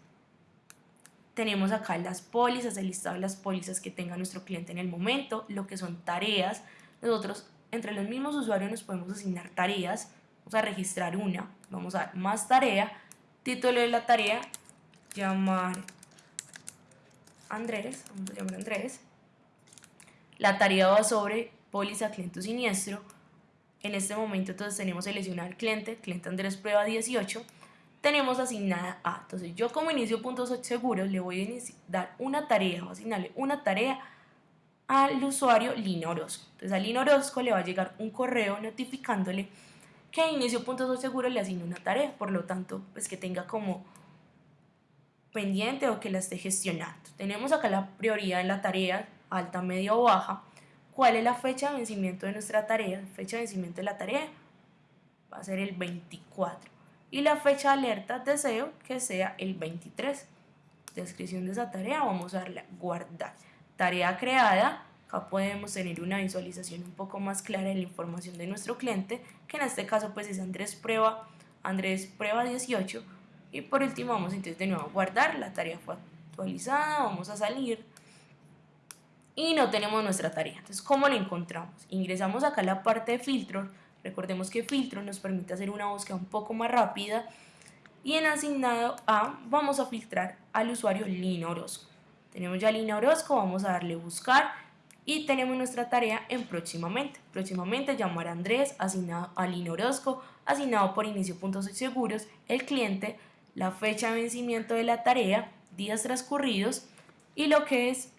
Tenemos acá las pólizas, el listado de las pólizas que tenga nuestro cliente en el momento, lo que son tareas. Nosotros entre los mismos usuarios nos podemos asignar tareas, vamos a registrar una, vamos a dar más tarea, título de la tarea, llamar Andrés, vamos a llamar Andrés, la tarea va sobre póliza cliente siniestro, en este momento entonces tenemos seleccionado el cliente, cliente Andrés prueba 18, tenemos asignada A. Entonces yo como inicio puntos seguros le voy a dar una tarea, o asignarle una tarea al usuario Lina Orozco. Entonces a Lina Orozco le va a llegar un correo notificándole que inicio puntos seguros le asigna una tarea, por lo tanto pues que tenga como pendiente o que la esté gestionando. Tenemos acá la prioridad en la tarea, alta, media o baja. ¿Cuál es la fecha de vencimiento de nuestra tarea? Fecha de vencimiento de la tarea va a ser el 24 y la fecha de alerta deseo que sea el 23. Descripción de esa tarea, vamos a darle a guardar. Tarea creada, acá podemos tener una visualización un poco más clara de la información de nuestro cliente, que en este caso pues es Andrés Prueba, Andrés Prueba 18. Y por último vamos entonces de nuevo a guardar, la tarea fue actualizada, vamos a salir y no tenemos nuestra tarea. Entonces, ¿cómo la encontramos? Ingresamos acá a la parte de filtros, Recordemos que filtro nos permite hacer una búsqueda un poco más rápida y en asignado A vamos a filtrar al usuario Lina Orozco. Tenemos ya Lina Orozco, vamos a darle buscar y tenemos nuestra tarea en próximamente. Próximamente llamar a Andrés, asignado a Lina Orozco, asignado por inicio puntos seguros, el cliente, la fecha de vencimiento de la tarea, días transcurridos y lo que es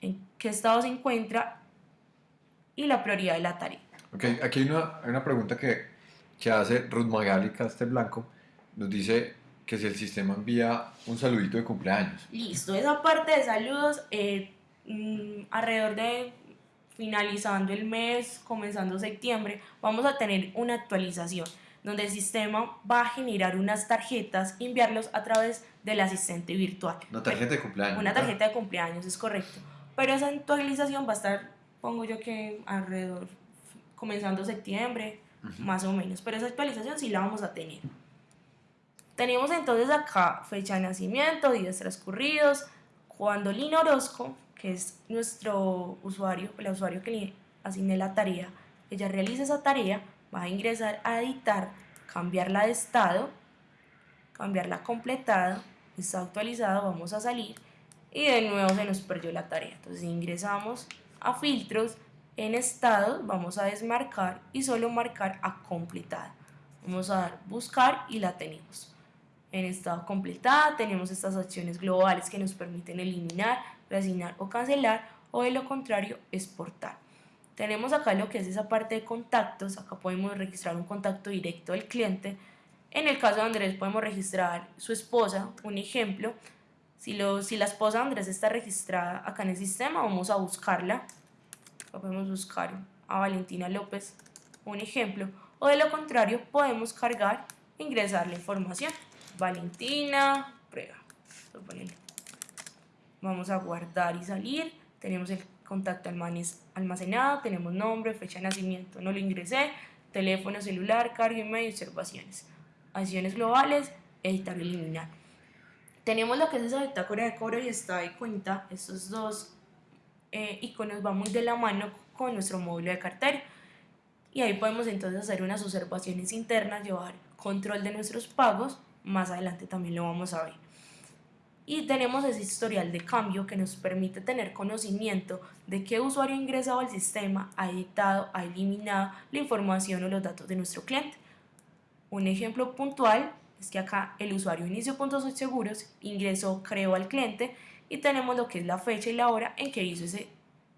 en qué estado se encuentra y la prioridad de la tarea. Ok, aquí hay una, hay una pregunta que, que hace Ruth Magali Castel Blanco. Nos dice que si el sistema envía un saludito de cumpleaños. Listo, esa parte de saludos, eh, mm, alrededor de finalizando el mes, comenzando septiembre, vamos a tener una actualización donde el sistema va a generar unas tarjetas y enviarlos a través del asistente virtual. Una tarjeta de cumpleaños. Una tarjeta de cumpleaños, es correcto. Pero esa actualización va a estar, pongo yo que alrededor comenzando septiembre, más o menos. Pero esa actualización sí la vamos a tener. Tenemos entonces acá fecha de nacimiento, días transcurridos, cuando Lina Orozco, que es nuestro usuario, el usuario que le asigné la tarea, ella realiza esa tarea, va a ingresar a editar, cambiarla de estado, cambiarla completada, está actualizado, vamos a salir y de nuevo se nos perdió la tarea. Entonces ingresamos a filtros, en estado vamos a desmarcar y solo marcar a completada. Vamos a dar buscar y la tenemos. En estado completada tenemos estas acciones globales que nos permiten eliminar, reasignar o cancelar o de lo contrario exportar. Tenemos acá lo que es esa parte de contactos, acá podemos registrar un contacto directo del cliente. En el caso de Andrés podemos registrar su esposa, un ejemplo. Si, lo, si la esposa de Andrés está registrada acá en el sistema, vamos a buscarla podemos buscar a Valentina López, un ejemplo, o de lo contrario podemos cargar, ingresar la información. Valentina, prueba. Vamos a guardar y salir, tenemos el contacto almacenado, tenemos nombre, fecha de nacimiento, no lo ingresé, teléfono celular, carga, email, observaciones. Acciones globales, editar y eliminar. Tenemos lo que es esa bitácora de cobro y está de cuenta, estos dos eh, iconos va muy de la mano con nuestro módulo de cartera. Y ahí podemos entonces hacer unas observaciones internas, llevar control de nuestros pagos. Más adelante también lo vamos a ver. Y tenemos ese historial de cambio que nos permite tener conocimiento de qué usuario ha ingresado al sistema, ha editado, ha eliminado la información o los datos de nuestro cliente. Un ejemplo puntual es que acá el usuario inicio puntos seguros ingresó, creó al cliente y tenemos lo que es la fecha y la hora en que hizo ese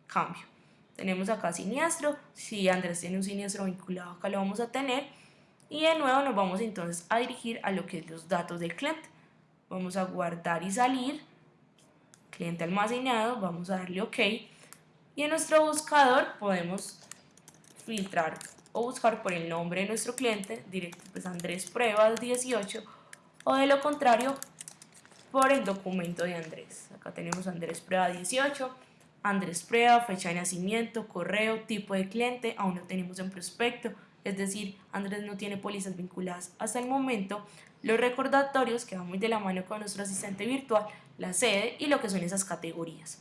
cambio. Tenemos acá siniestro, si Andrés tiene un siniestro vinculado acá lo vamos a tener y de nuevo nos vamos entonces a dirigir a lo que es los datos del cliente. Vamos a guardar y salir, cliente almacenado, vamos a darle OK. Y en nuestro buscador podemos filtrar o buscar por el nombre de nuestro cliente, directo pues Andrés Pruebas 18, o de lo contrario por el documento de Andrés. Acá tenemos Andrés Prueba 18, Andrés Prueba, fecha de nacimiento, correo, tipo de cliente, aún no tenemos en prospecto, es decir, Andrés no tiene pólizas vinculadas hasta el momento, los recordatorios que van muy de la mano con nuestro asistente virtual, la sede y lo que son esas categorías.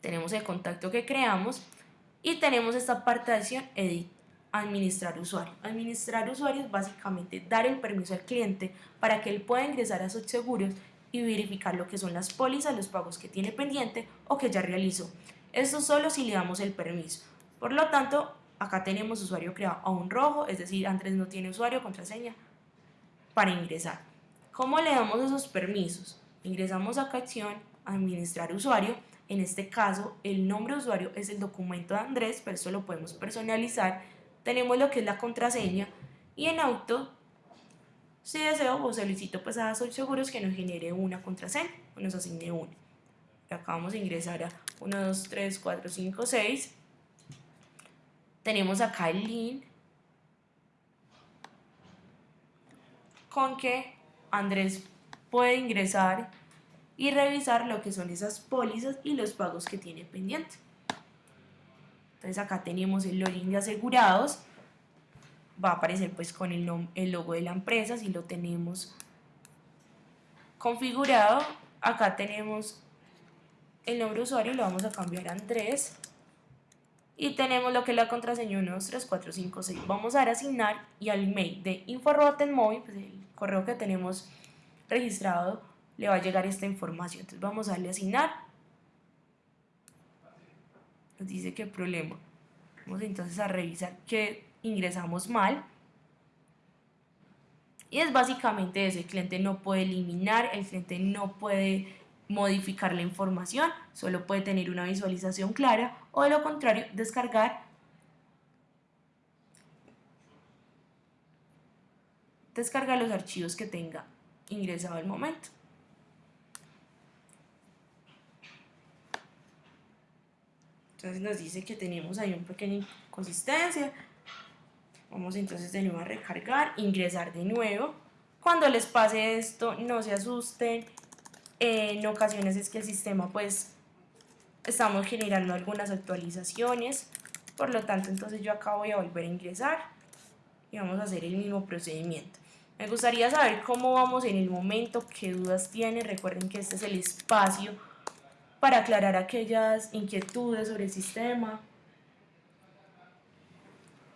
Tenemos el contacto que creamos y tenemos esta parte de acción Edit, administrar usuario. Administrar usuario es básicamente dar el permiso al cliente para que él pueda ingresar a sus seguros y verificar lo que son las pólizas, los pagos que tiene pendiente o que ya realizó. Esto solo si le damos el permiso. Por lo tanto, acá tenemos usuario creado a un rojo, es decir, Andrés no tiene usuario, contraseña para ingresar. ¿Cómo le damos esos permisos? Ingresamos a acción, administrar usuario. En este caso, el nombre usuario es el documento de Andrés, pero eso lo podemos personalizar. Tenemos lo que es la contraseña y en auto, si deseo o solicito pues a Sol Seguros que nos genere una contraseña o nos asigne una. acá vamos a ingresar a 1, 2, 3, 4, 5, 6. Tenemos acá el link con que Andrés puede ingresar y revisar lo que son esas pólizas y los pagos que tiene pendiente. Entonces acá tenemos el login de asegurados, va a aparecer pues con el, el logo de la empresa si lo tenemos configurado. Acá tenemos el nombre de usuario, lo vamos a cambiar a Andrés. Y tenemos lo que es la contraseña 1, 2, 3, 4, 5, 6. Vamos a dar asignar y al email de InfoRotenMóvil, pues el correo que tenemos registrado, le va a llegar esta información. Entonces vamos a darle asignar. Nos dice qué problema. Vamos entonces a revisar que ingresamos mal. Y es básicamente eso, el cliente no puede eliminar, el cliente no puede modificar la información, solo puede tener una visualización clara o de lo contrario descargar descargar los archivos que tenga ingresado al momento. Entonces nos dice que tenemos ahí un pequeña inconsistencia. Vamos entonces de nuevo a recargar, ingresar de nuevo. Cuando les pase esto, no se asusten. En ocasiones es que el sistema pues estamos generando algunas actualizaciones. Por lo tanto, entonces yo acá voy a volver a ingresar y vamos a hacer el mismo procedimiento. Me gustaría saber cómo vamos en el momento, qué dudas tienen. Recuerden que este es el espacio para aclarar aquellas inquietudes sobre el sistema.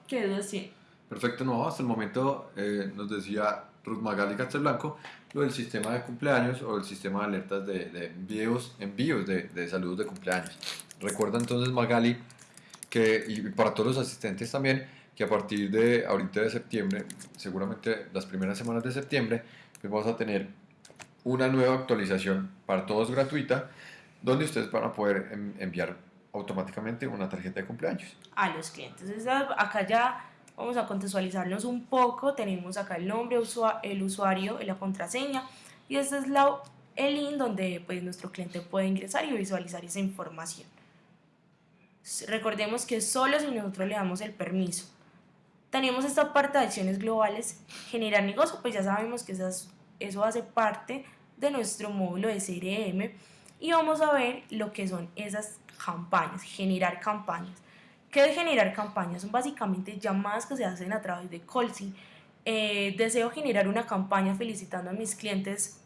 ¿Qué dudas tienen? Perfecto, no, hasta el momento eh, nos decía Ruth Magali Castelblanco lo del sistema de cumpleaños o el sistema de alertas de, de envíos, envíos de, de saludos de cumpleaños. Recuerda entonces Magali que, y para todos los asistentes también, que a partir de ahorita de septiembre, seguramente las primeras semanas de septiembre, pues vamos a tener una nueva actualización para todos gratuita, donde ustedes van a poder enviar automáticamente una tarjeta de cumpleaños. A los clientes. Acá ya vamos a contextualizarnos un poco. Tenemos acá el nombre, el usuario, la contraseña y este es la, el link donde pues, nuestro cliente puede ingresar y visualizar esa información. Recordemos que solo si nosotros le damos el permiso tenemos esta parte de acciones globales, generar negocio, pues ya sabemos que esas, eso hace parte de nuestro módulo de CRM y vamos a ver lo que son esas campañas, generar campañas. ¿Qué es generar campañas? Son básicamente llamadas que se hacen a través de Colsi. Eh, deseo generar una campaña felicitando a mis clientes,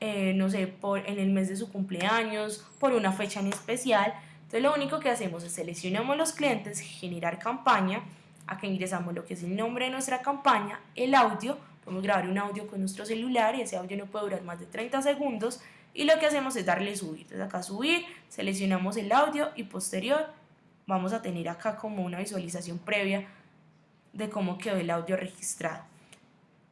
eh, no sé, por, en el mes de su cumpleaños, por una fecha en especial. Entonces lo único que hacemos es seleccionamos los clientes, generar campaña, Acá ingresamos lo que es el nombre de nuestra campaña, el audio, podemos grabar un audio con nuestro celular y ese audio no puede durar más de 30 segundos y lo que hacemos es darle subir. Entonces acá subir, seleccionamos el audio y posterior vamos a tener acá como una visualización previa de cómo quedó el audio registrado.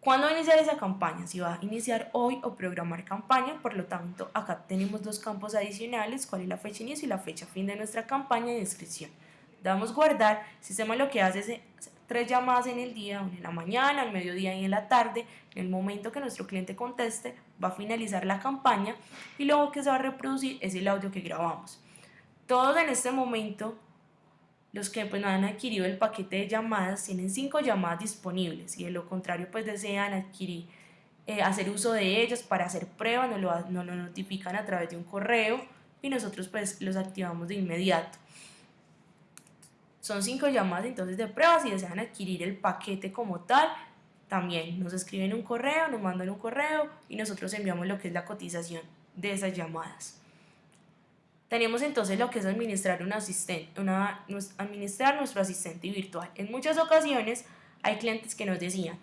¿Cuándo va a iniciar esa campaña? Si va a iniciar hoy o programar campaña, por lo tanto acá tenemos dos campos adicionales, cuál es la fecha inicio y la fecha fin de nuestra campaña y descripción damos guardar, el sistema lo que hace es tres llamadas en el día, una en la mañana, al mediodía y en la tarde, en el momento que nuestro cliente conteste, va a finalizar la campaña y luego que se va a reproducir es el audio que grabamos. Todos en este momento los que pues, no han adquirido el paquete de llamadas tienen cinco llamadas disponibles y de lo contrario pues desean adquirir eh, hacer uso de ellos para hacer pruebas, nos lo, nos notifican a través de un correo y nosotros pues los activamos de inmediato. Son cinco llamadas entonces de pruebas si desean adquirir el paquete como tal, también nos escriben un correo, nos mandan un correo y nosotros enviamos lo que es la cotización de esas llamadas. Tenemos entonces lo que es administrar, un asistente, una, administrar nuestro asistente virtual. En muchas ocasiones hay clientes que nos decían,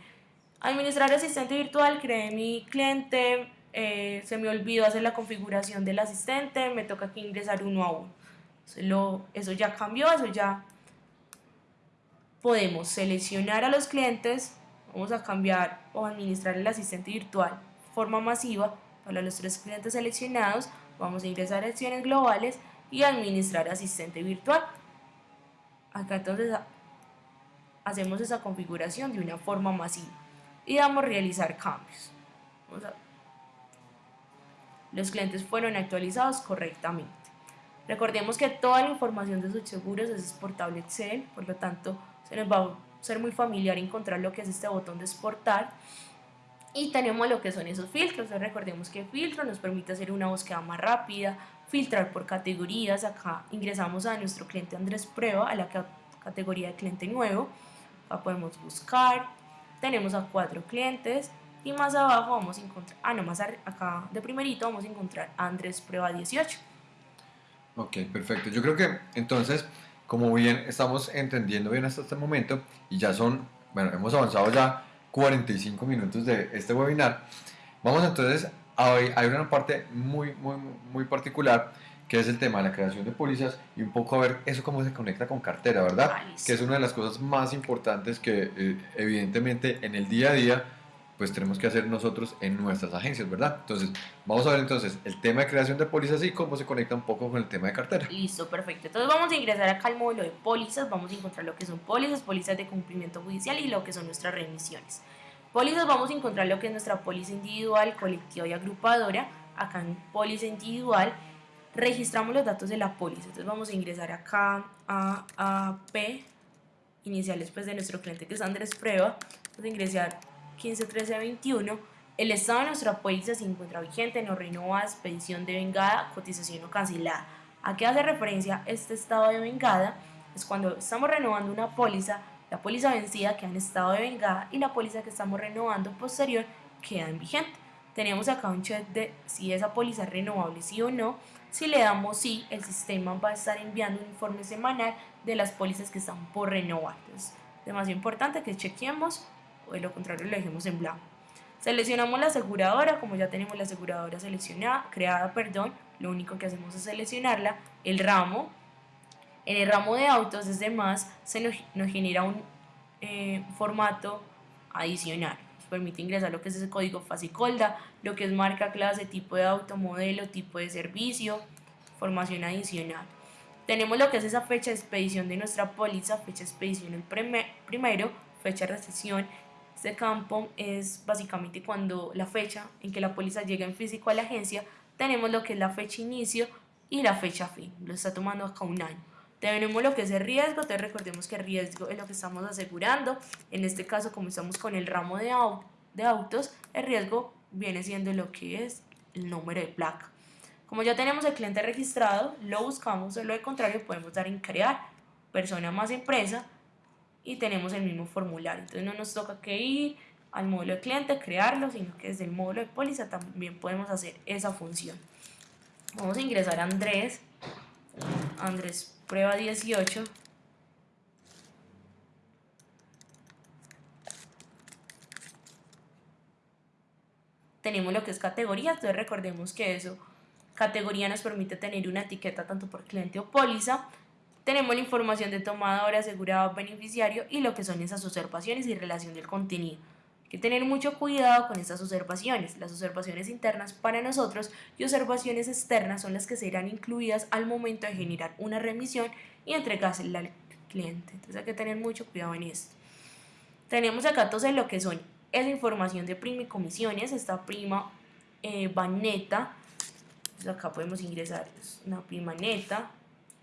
administrar asistente virtual, cree mi cliente, eh, se me olvidó hacer la configuración del asistente, me toca que ingresar uno a uno. Eso, eso ya cambió, eso ya podemos seleccionar a los clientes, vamos a cambiar o administrar el asistente virtual forma masiva para los tres clientes seleccionados, vamos a ingresar a acciones globales y administrar asistente virtual. Acá entonces hacemos esa configuración de una forma masiva y damos realizar cambios. Los clientes fueron actualizados correctamente. Recordemos que toda la información de sus seguros es exportable Excel, por lo tanto se nos va a ser muy familiar encontrar lo que es este botón de exportar y tenemos lo que son esos filtros, recordemos que filtro nos permite hacer una búsqueda más rápida, filtrar por categorías, acá ingresamos a nuestro cliente Andrés Prueba, a la categoría de cliente nuevo, acá podemos buscar, tenemos a cuatro clientes y más abajo vamos a encontrar, ah no, más acá de primerito vamos a encontrar Andrés Prueba 18. Ok, perfecto. Yo creo que entonces, como bien estamos entendiendo bien hasta este momento y ya son, bueno, hemos avanzado ya 45 minutos de este webinar. Vamos entonces a hoy, hay una parte muy, muy, muy particular que es el tema de la creación de pólizas y un poco a ver eso cómo se conecta con cartera, ¿verdad? Que es una de las cosas más importantes que eh, evidentemente en el día a día pues tenemos que hacer nosotros en nuestras agencias, ¿verdad? Entonces, vamos a ver entonces el tema de creación de pólizas y cómo se conecta un poco con el tema de cartera. Listo, perfecto. Entonces vamos a ingresar acá al módulo de pólizas, vamos a encontrar lo que son pólizas, pólizas de cumplimiento judicial y lo que son nuestras remisiones. Pólizas vamos a encontrar lo que es nuestra póliza individual, colectiva y agrupadora. Acá en póliza individual registramos los datos de la póliza. Entonces vamos a ingresar acá a, P, iniciales pues de nuestro cliente que es Andrés Prueba. Vamos a ingresar 15, 13, 21, el estado de nuestra póliza se encuentra vigente, no renueva, expedición de vengada, cotización o cancelada. ¿A qué hace referencia este estado de vengada? Es cuando estamos renovando una póliza, la póliza vencida queda en estado de vengada y la póliza que estamos renovando posterior queda en vigente. Tenemos acá un check de si esa póliza es renovable sí o no. Si le damos sí, el sistema va a estar enviando un informe semanal de las pólizas que están por renovar. Es demasiado importante que chequeemos o de lo contrario lo dejemos en blanco. Seleccionamos la aseguradora, como ya tenemos la aseguradora seleccionada, creada, perdón, lo único que hacemos es seleccionarla, el ramo, en el ramo de autos desde más se nos, genera un eh, formato adicional, nos permite ingresar lo que es ese código FASICOLDA, lo que es marca, clase, tipo de auto, modelo, tipo de servicio, formación adicional. Tenemos lo que es esa fecha de expedición de nuestra póliza, fecha de expedición el primero, fecha de recesión este campo es básicamente cuando la fecha en que la póliza llega en físico a la agencia, tenemos lo que es la fecha inicio y la fecha fin. Lo está tomando acá un año. Tenemos lo que es el riesgo, entonces recordemos que el riesgo es lo que estamos asegurando. En este caso, como estamos con el ramo de, de autos, el riesgo viene siendo lo que es el número de placa. Como ya tenemos el cliente registrado, lo buscamos, lo contrario podemos dar en crear persona más empresa y tenemos el mismo formulario. Entonces no nos toca que ir al módulo de cliente, crearlo, sino que desde el módulo de póliza también podemos hacer esa función. Vamos a ingresar a Andrés, Andrés prueba 18. Tenemos lo que es categoría, entonces recordemos que eso, categoría nos permite tener una etiqueta tanto por cliente o póliza, tenemos la información de tomador, asegurado, beneficiario y lo que son esas observaciones y relación del contenido. Hay que tener mucho cuidado con estas observaciones. Las observaciones internas para nosotros y observaciones externas son las que serán incluidas al momento de generar una remisión y entregársela al cliente. Entonces hay que tener mucho cuidado en esto. Tenemos acá entonces lo que son esa información de prima y comisiones, esta prima eh, va neta, acá podemos ingresar una prima neta,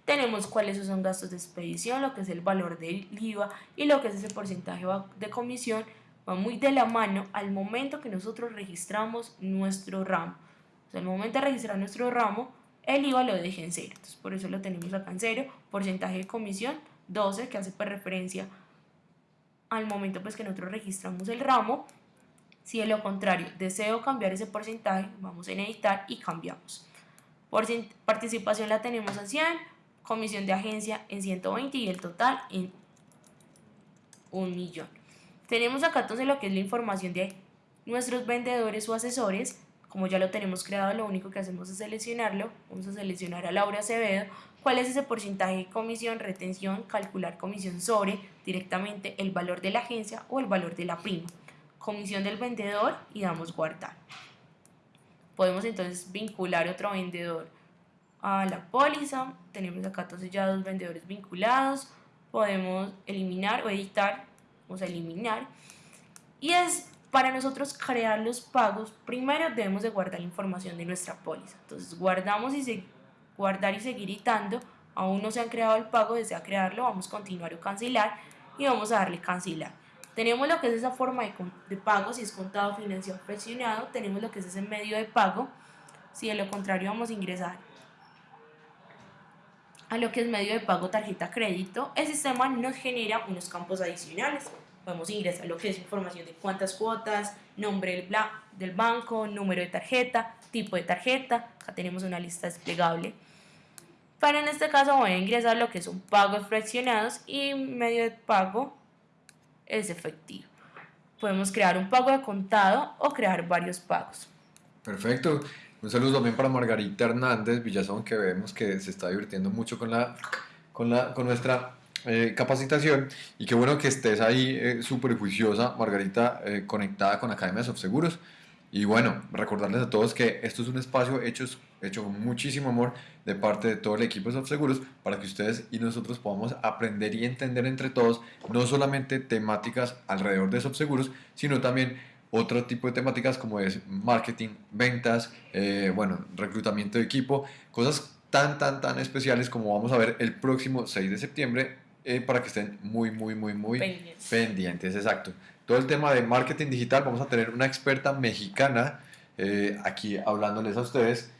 tenemos cuáles son gastos de expedición, lo que es el valor del IVA y lo que es ese porcentaje de comisión, va muy de la mano al momento que nosotros registramos nuestro ramo. O sea, al momento de registrar nuestro ramo, el IVA lo deja en cero. Por eso lo tenemos acá en cero. Porcentaje de comisión 12, que hace por pues, referencia al momento pues, que nosotros registramos el ramo. Si de lo contrario deseo cambiar ese porcentaje, vamos en editar y cambiamos. Por participación la tenemos en 100, comisión de agencia en 120 y el total en un millón. Tenemos acá entonces lo que es la información de nuestros vendedores o asesores. Como ya lo tenemos creado, lo único que hacemos es seleccionarlo. Vamos a seleccionar a Laura Acevedo. ¿Cuál es ese porcentaje de comisión, retención, calcular comisión sobre directamente el valor de la agencia o el valor de la prima? Comisión del vendedor y damos guardar. Podemos entonces vincular otro vendedor a la póliza. Tenemos acá entonces ya dos vendedores vinculados. Podemos eliminar o editar. Vamos a eliminar. Y es para nosotros crear los pagos, primero debemos de guardar la información de nuestra póliza. Entonces guardamos y se, guardar y seguir editando. Aún no se ha creado el pago, desea crearlo, vamos a continuar o cancelar y vamos a darle cancelar. Tenemos lo que es esa forma de, de pago, si es contado, financiado, presionado. Tenemos lo que es ese medio de pago. Si de lo contrario vamos a ingresar a lo que es medio de pago tarjeta crédito, el sistema nos genera unos campos adicionales. Podemos ingresar lo que es información de cuántas cuotas, nombre del, banco, número de tarjeta, tipo de tarjeta. Acá tenemos una lista desplegable. Para en este caso voy a ingresar lo que son pagos fraccionados y medio de pago es efectivo. Podemos crear un pago de contado o crear varios pagos. Perfecto. Un saludo también para Margarita Hernández Villazón, que vemos que se está divirtiendo mucho con, la, con, la, con nuestra eh, capacitación. Y qué bueno que estés ahí eh, súper juiciosa, Margarita, eh, conectada con Academia de Seguros. Y bueno, recordarles a todos que esto es un espacio hecho, hecho con muchísimo amor de parte de todo el equipo de Seguros para que ustedes y nosotros podamos aprender y entender entre todos no solamente temáticas alrededor de Seguros, sino también otro tipo de temáticas como es marketing, ventas, eh, bueno, reclutamiento de equipo, cosas tan, tan, tan especiales como vamos a ver el próximo 6 de septiembre eh, para que estén muy, muy, muy, muy pendientes. pendientes. Exacto. Todo el tema de marketing digital, vamos a tener una experta mexicana eh, aquí hablándoles a ustedes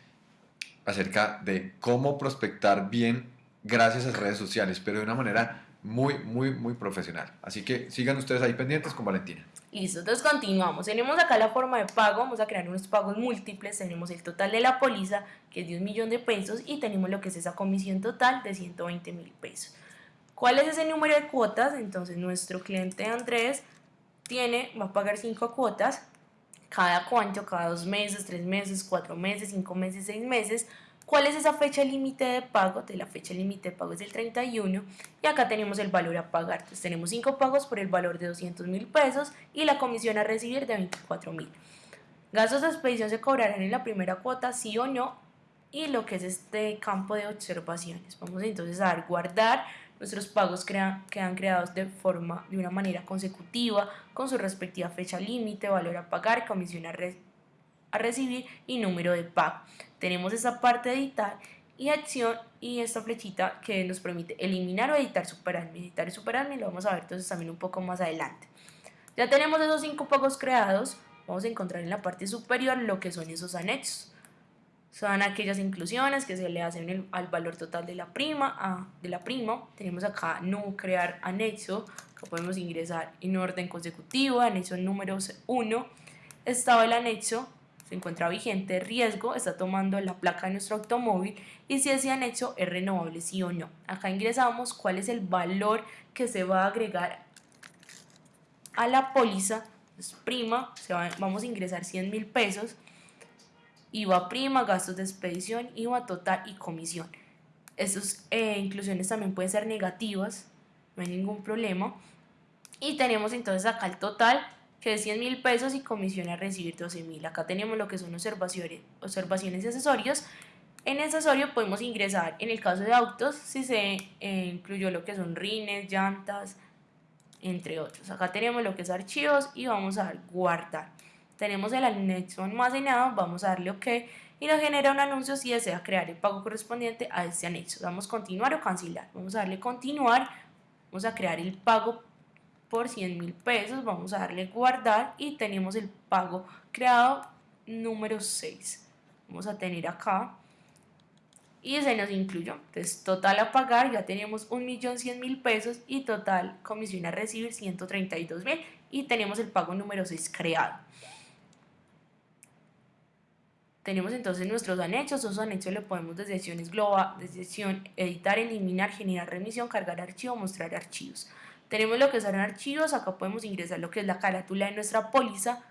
acerca de cómo prospectar bien gracias a redes sociales, pero de una manera muy, muy, muy profesional. Así que sigan ustedes ahí pendientes con Valentina. Listo, entonces continuamos. Tenemos acá la forma de pago, vamos a crear unos pagos múltiples. Tenemos el total de la póliza, que es de un millón de pesos, y tenemos lo que es esa comisión total de 120 mil pesos. ¿Cuál es ese número de cuotas? Entonces nuestro cliente Andrés tiene, va a pagar cinco cuotas, cada cuánto, cada dos meses, tres meses, cuatro meses, cinco meses, seis meses, ¿Cuál es esa fecha límite de pago? De la fecha límite de pago es el 31 y acá tenemos el valor a pagar. Entonces tenemos 5 pagos por el valor de 200 mil pesos y la comisión a recibir de 24 mil. Gastos de expedición se cobrarán en la primera cuota, sí o no, y lo que es este campo de observaciones. Vamos entonces a dar guardar. Nuestros pagos crean, quedan creados de forma, de una manera consecutiva, con su respectiva fecha límite, valor a pagar, comisión a, recibir a recibir y número de pago. Tenemos esa parte de editar y acción y esta flechita que nos permite eliminar o editar superadmin. Editar y superadmin lo vamos a ver entonces también un poco más adelante. Ya tenemos esos cinco pagos creados. Vamos a encontrar en la parte superior lo que son esos anexos. Son aquellas inclusiones que se le hacen al valor total de la prima. A, de la prima. Tenemos acá no crear anexo. que podemos ingresar en orden consecutivo. Anexo número 1. Estado el anexo se encuentra vigente, riesgo, está tomando la placa de nuestro automóvil y si ese anexo es renovable, sí o no. Acá ingresamos cuál es el valor que se va a agregar a la póliza, es prima, se vamos a ingresar 100 mil pesos, IVA prima, gastos de expedición, IVA total y comisión. Estas eh, inclusiones también pueden ser negativas, no hay ningún problema. Y tenemos entonces acá el total que es 100 mil pesos y comisión a recibir 12 mil. Acá tenemos lo que son observaciones, observaciones y accesorios. En accesorio podemos ingresar, en el caso de autos, si se eh, incluyó lo que son rines, llantas, entre otros. Acá tenemos lo que es archivos y vamos a dar guardar. Tenemos el anexo almacenado, vamos a darle OK y nos genera un anuncio si desea crear el pago correspondiente a este anexo. Damos continuar o cancelar. Vamos a darle continuar, vamos a crear el pago por 100 mil pesos, vamos a darle guardar y tenemos el pago creado número 6. Vamos a tener acá y se nos incluyó. Entonces, total a pagar, ya tenemos 1.100.000 pesos y total comisión a recibir 132.000 y tenemos el pago número 6 creado. Tenemos entonces nuestros anexos, esos anexos le podemos desde secciones global, desde sección editar, eliminar, generar remisión, cargar archivo, mostrar archivos. Tenemos lo que son archivos, acá podemos ingresar lo que es la carátula de nuestra póliza,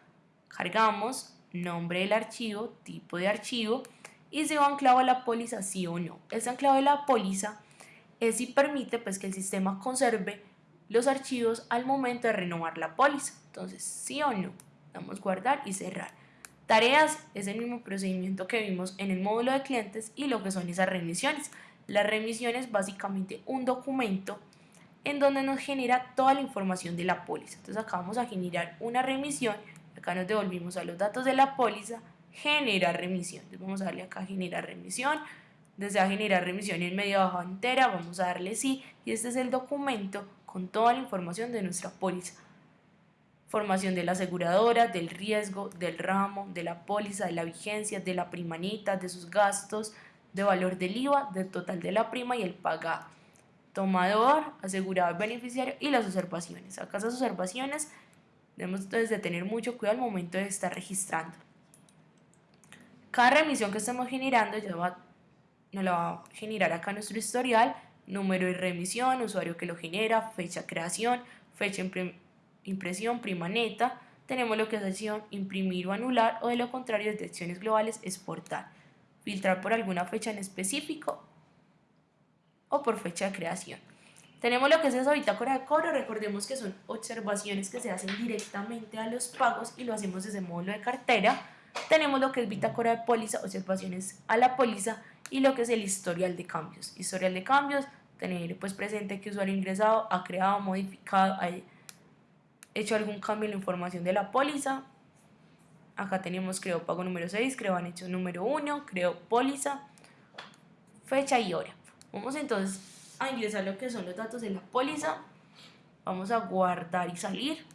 cargamos, nombre del archivo, tipo de archivo y si va anclado a la póliza sí o no. Ese anclado de la póliza es si permite pues que el sistema conserve los archivos al momento de renovar la póliza. Entonces sí o no, damos guardar y cerrar. Tareas es el mismo procedimiento que vimos en el módulo de clientes y lo que son esas remisiones. La remisión es básicamente un documento en donde nos genera toda la información de la póliza. Entonces acá vamos a generar una remisión, acá nos devolvimos a los datos de la póliza, generar remisión. Entonces vamos a darle acá generar remisión, desea generar remisión en medio bajo entera, vamos a darle sí y este es el documento con toda la información de nuestra póliza formación de la aseguradora, del riesgo, del ramo, de la póliza, de la vigencia, de la primanita, de sus gastos, de valor del IVA, del total de la prima y el pagado. Tomador, asegurado, beneficiario y las observaciones. Acá esas observaciones debemos entonces de tener mucho cuidado al momento de estar registrando. Cada remisión que estemos generando ya va, nos la va a generar acá nuestro historial, número de remisión, usuario que lo genera, fecha creación, fecha impresión, prima neta, tenemos lo que es acción imprimir o anular o de lo contrario detecciones globales exportar, filtrar por alguna fecha en específico o por fecha de creación. Tenemos lo que es esa bitácora de cobro, recordemos que son observaciones que se hacen directamente a los pagos y lo hacemos desde módulo de cartera. Tenemos lo que es bitácora de póliza, observaciones a la póliza y lo que es el historial de cambios. Historial de cambios, tener pues presente que usuario ingresado ha creado, modificado, hecho algún cambio en la información de la póliza. Acá tenemos creo pago número 6, creo han hecho número 1, creo póliza, fecha y hora. Vamos entonces a ingresar lo que son los datos de la póliza. Vamos a guardar y salir.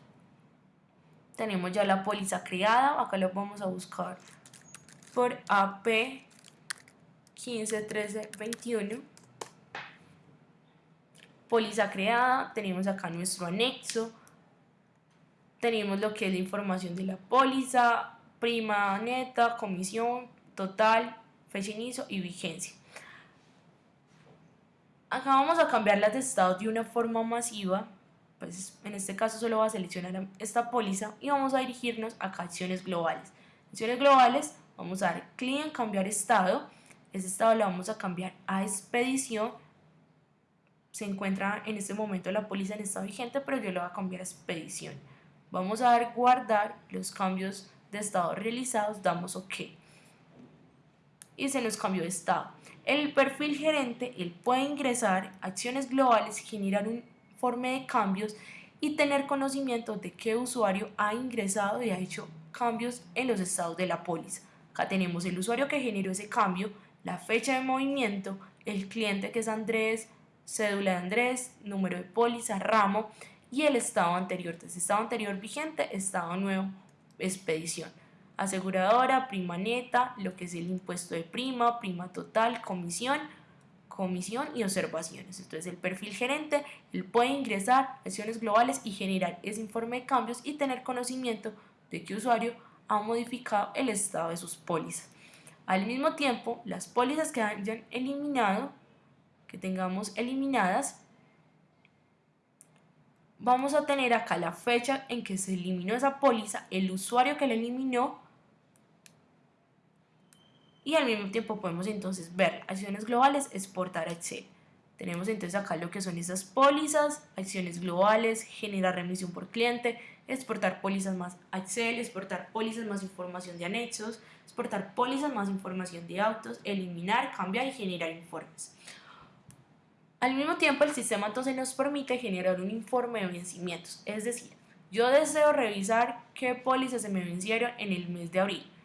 Tenemos ya la póliza creada. Acá lo vamos a buscar por AP 151321. Póliza creada. Tenemos acá nuestro anexo tenemos lo que es la información de la póliza, prima neta, comisión, total, fecha inicio y vigencia. Acá vamos a cambiar las de estado de una forma masiva, pues en este caso solo va a seleccionar esta póliza y vamos a dirigirnos a acciones globales. Acciones globales, vamos a dar clic en cambiar estado, ese estado lo vamos a cambiar a expedición, se encuentra en este momento la póliza en estado vigente, pero yo lo voy a cambiar a expedición. Vamos a dar guardar los cambios de estado realizados, damos OK. Y se nos cambió de estado. El perfil gerente, él puede ingresar acciones globales, generar un informe de cambios y tener conocimiento de qué usuario ha ingresado y ha hecho cambios en los estados de la póliza. Acá tenemos el usuario que generó ese cambio, la fecha de movimiento, el cliente que es Andrés, cédula de Andrés, número de póliza, ramo y el estado anterior. Entonces, estado anterior vigente, estado nuevo, expedición. Aseguradora, prima neta, lo que es el impuesto de prima, prima total, comisión, comisión y observaciones. Entonces, el perfil gerente, él puede ingresar acciones globales y generar ese informe de cambios y tener conocimiento de qué usuario ha modificado el estado de sus pólizas. Al mismo tiempo, las pólizas que hayan eliminado, que tengamos eliminadas, vamos a tener acá la fecha en que se eliminó esa póliza, el usuario que la eliminó y al mismo tiempo podemos entonces ver acciones globales, exportar a Excel. Tenemos entonces acá lo que son esas pólizas, acciones globales, generar remisión por cliente, exportar pólizas más Excel, exportar pólizas más información de anexos, exportar pólizas más información de autos, eliminar, cambiar y generar informes. Al mismo tiempo, el sistema entonces nos permite generar un informe de vencimientos, es decir, yo deseo revisar qué pólizas se me vencieron en el mes de abril.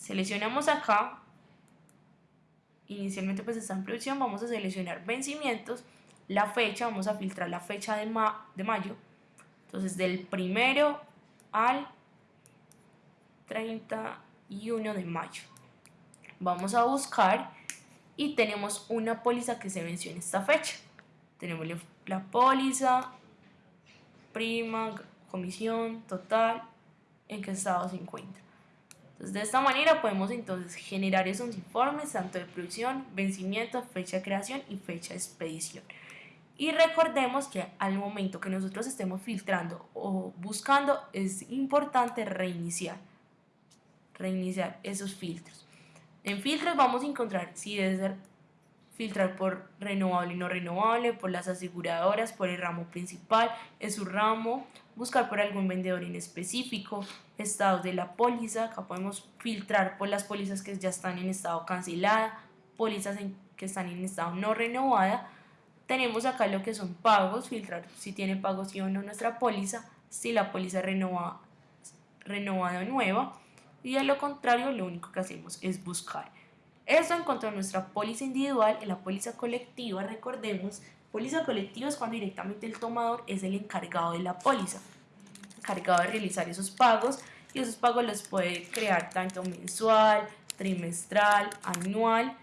Seleccionamos acá, inicialmente pues está en producción, vamos a seleccionar vencimientos, la fecha, vamos a filtrar la fecha de, de mayo, entonces del primero al 31 de mayo. Vamos a buscar y tenemos una póliza que se venció en esta fecha. Tenemos la póliza, prima, comisión, total, en qué estado se encuentra. De esta manera podemos entonces generar esos informes tanto de producción, vencimiento, fecha de creación y fecha de expedición. Y recordemos que al momento que nosotros estemos filtrando o buscando es importante reiniciar, reiniciar esos filtros. En filtros vamos a encontrar si es filtrar por renovable y no renovable, por las aseguradoras, por el ramo principal, es su ramo, buscar por algún vendedor en específico, estados de la póliza, acá podemos filtrar por las pólizas que ya están en estado cancelada, pólizas que están en estado no renovada, tenemos acá lo que son pagos, filtrar si tiene pagos sí o no nuestra póliza, si la póliza renovada, renovada o nueva, y de lo contrario lo único que hacemos es buscar. Eso en cuanto a nuestra póliza individual, en la póliza colectiva, recordemos, póliza colectiva es cuando directamente el tomador es el encargado de la póliza, encargado de realizar esos pagos y esos pagos los puede crear tanto mensual, trimestral, anual.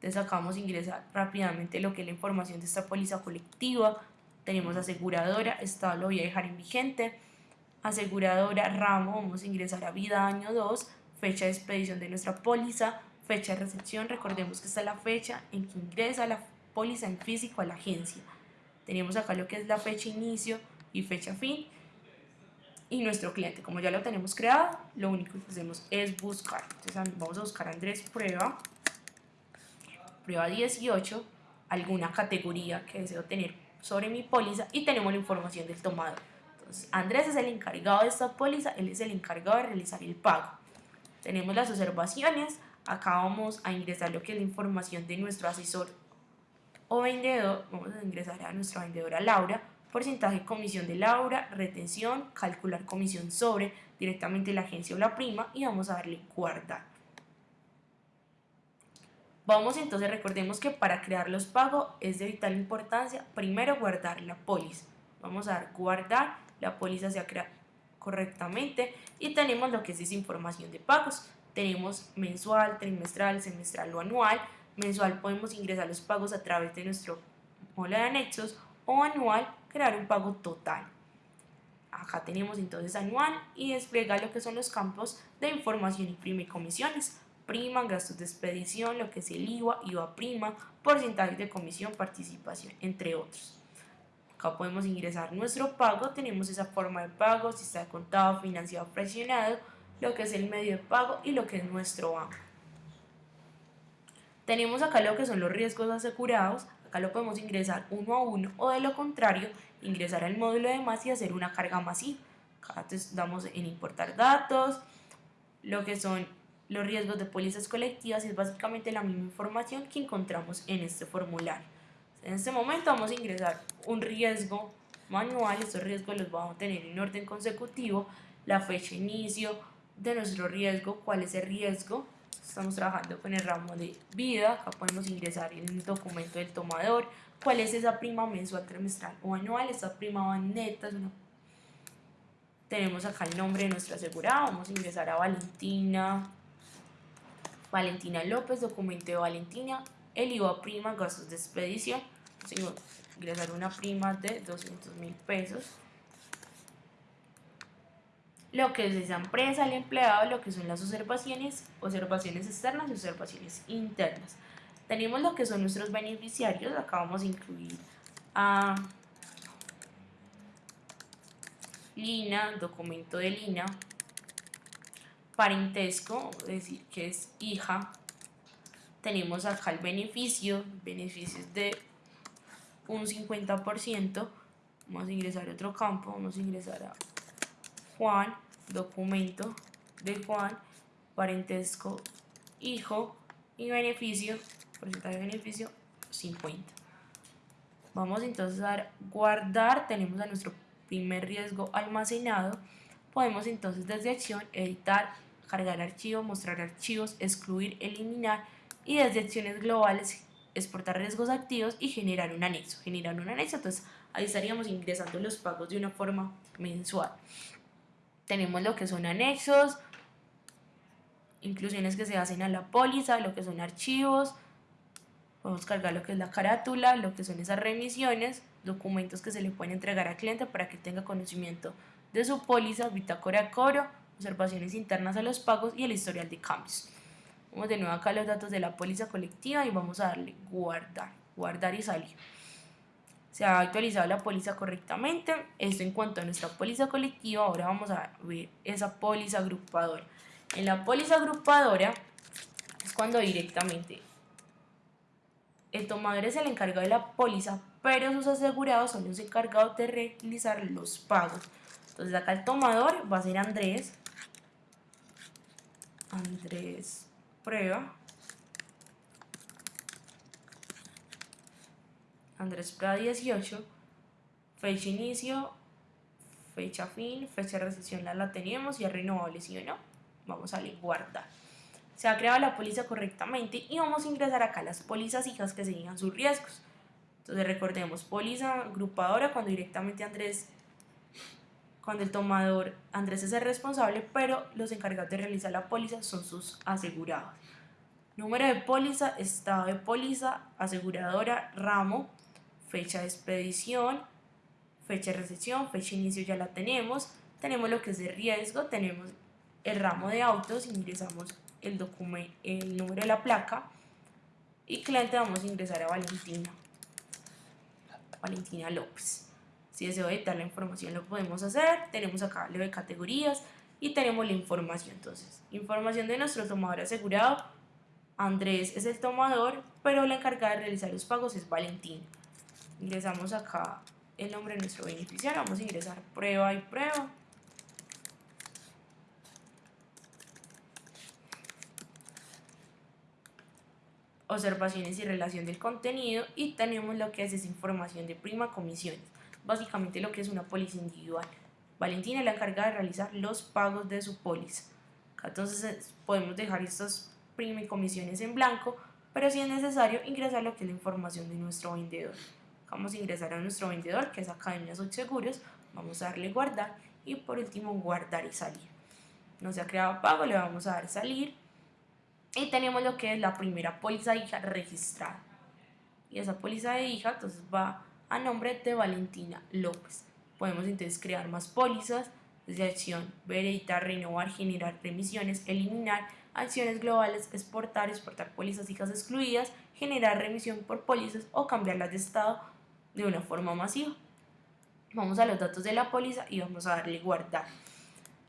Entonces a ingresar rápidamente lo que es la información de esta póliza colectiva. Tenemos aseguradora, estado lo voy a dejar en vigente aseguradora, ramo, vamos a ingresar a vida año 2, fecha de expedición de nuestra póliza, fecha de recepción, recordemos que esta es la fecha en que ingresa la póliza en físico a la agencia. Tenemos acá lo que es la fecha inicio y fecha fin. Y nuestro cliente, como ya lo tenemos creado, lo único que hacemos es buscar. Entonces vamos a buscar Andrés Prueba, prueba 18, alguna categoría que deseo tener sobre mi póliza y tenemos la información del tomador. Andrés es el encargado de esta póliza, él es el encargado de realizar el pago. Tenemos las observaciones, acá vamos a ingresar lo que es la información de nuestro asesor o vendedor, vamos a ingresar a nuestra vendedora Laura, porcentaje comisión de Laura, retención, calcular comisión sobre directamente la agencia o la prima y vamos a darle guardar. Vamos entonces, recordemos que para crear los pagos es de vital importancia primero guardar la póliza. Vamos a dar guardar la póliza se crea correctamente y tenemos lo que es información de pagos. Tenemos mensual, trimestral, semestral o anual. Mensual podemos ingresar los pagos a través de nuestro mola de anexos o anual crear un pago total. Acá tenemos entonces anual y despliega lo que son los campos de información y prima y comisiones. Prima, gastos de expedición, lo que es el IVA, IVA prima, porcentaje de comisión, participación, entre otros. Acá podemos ingresar nuestro pago, tenemos esa forma de pago, si está contado, financiado, presionado, lo que es el medio de pago y lo que es nuestro banco. Tenemos acá lo que son los riesgos asegurados, acá lo podemos ingresar uno a uno o de lo contrario, ingresar al módulo de más y hacer una carga masiva. Acá damos en importar datos, lo que son los riesgos de pólizas colectivas es básicamente la misma información que encontramos en este formulario. En este momento vamos a ingresar un riesgo manual, estos riesgos los vamos a tener en orden consecutivo, la fecha de inicio de nuestro riesgo, cuál es el riesgo, estamos trabajando con el ramo de vida, acá podemos ingresar el documento del tomador, cuál es esa prima mensual, trimestral o anual, esta prima va neta, tenemos acá el nombre de nuestra asegurada, vamos a ingresar a Valentina, Valentina López, documento de Valentina, el IVA prima, gastos de expedición, ingresar una prima de 200 mil pesos. Lo que es esa empresa, el empleado, lo que son las observaciones, observaciones externas y observaciones internas. Tenemos lo que son nuestros beneficiarios, acá vamos a incluir a Lina, documento de Lina, parentesco, es decir, que es hija. Tenemos acá el beneficio, beneficios de un 50%. Vamos a ingresar a otro campo, vamos a ingresar a Juan, documento de Juan, parentesco, hijo y beneficio, porcentaje de beneficio 50. Vamos entonces a dar guardar, tenemos a nuestro primer riesgo almacenado. Podemos entonces desde acción editar, cargar archivos, mostrar archivos, excluir, eliminar y desde acciones globales exportar riesgos activos y generar un anexo. Generar un anexo, entonces ahí estaríamos ingresando los pagos de una forma mensual. Tenemos lo que son anexos, inclusiones que se hacen a la póliza, lo que son archivos, podemos cargar lo que es la carátula, lo que son esas remisiones, documentos que se le pueden entregar al cliente para que tenga conocimiento de su póliza, bitácora de cobro, observaciones internas a los pagos y el historial de cambios. Vamos de nuevo acá los datos de la póliza colectiva y vamos a darle guardar, guardar y salir. Se ha actualizado la póliza correctamente. Esto en cuanto a nuestra póliza colectiva. Ahora vamos a ver esa póliza agrupadora. En la póliza agrupadora es cuando directamente el tomador es el encargado de la póliza, pero sus asegurados son los encargados de realizar los pagos. Entonces acá el tomador va a ser Andrés. Andrés prueba. Andrés Prueba 18. Fecha inicio, fecha fin, fecha de recesión la, la tenemos y es renovable, ¿sí o no? Vamos a darle guardar. Se ha creado la póliza correctamente y vamos a ingresar acá las pólizas hijas que se sus riesgos. Entonces recordemos, póliza agrupadora cuando directamente Andrés cuando el tomador Andrés es el responsable, pero los encargados de realizar la póliza son sus asegurados. Número de póliza, estado de póliza, aseguradora, ramo, fecha de expedición, fecha de recepción, fecha de inicio ya la tenemos. Tenemos lo que es de riesgo, tenemos el ramo de autos, ingresamos el, documento, el número de la placa y cliente vamos a ingresar a Valentina. Valentina López. Si deseo editar la información lo podemos hacer. Tenemos acá lo de categorías y tenemos la información. Entonces, información de nuestro tomador asegurado. Andrés es el tomador, pero la encargada de realizar los pagos es Valentín. Ingresamos acá el nombre de nuestro beneficiario. Vamos a ingresar prueba y prueba. observaciones y relación del contenido y tenemos lo que es esa información de prima comisiones básicamente lo que es una póliza individual. Valentina es la encargada de realizar los pagos de su póliza. Entonces podemos dejar estas prima y comisiones en blanco, pero si es necesario ingresar lo que es la información de nuestro vendedor. Vamos a ingresar a nuestro vendedor, que es Academia Seguros, vamos a darle guardar y por último guardar y salir. No se ha creado pago, le vamos a dar salir y tenemos lo que es la primera póliza hija registrada. Y esa póliza de hija entonces va a nombre de Valentina López. Podemos entonces crear más pólizas de acción, ver, editar, renovar, generar remisiones, eliminar acciones globales, exportar, exportar pólizas hijas excluidas, generar remisión por pólizas o cambiarlas de estado de una forma masiva. Vamos a los datos de la póliza y vamos a darle guardar.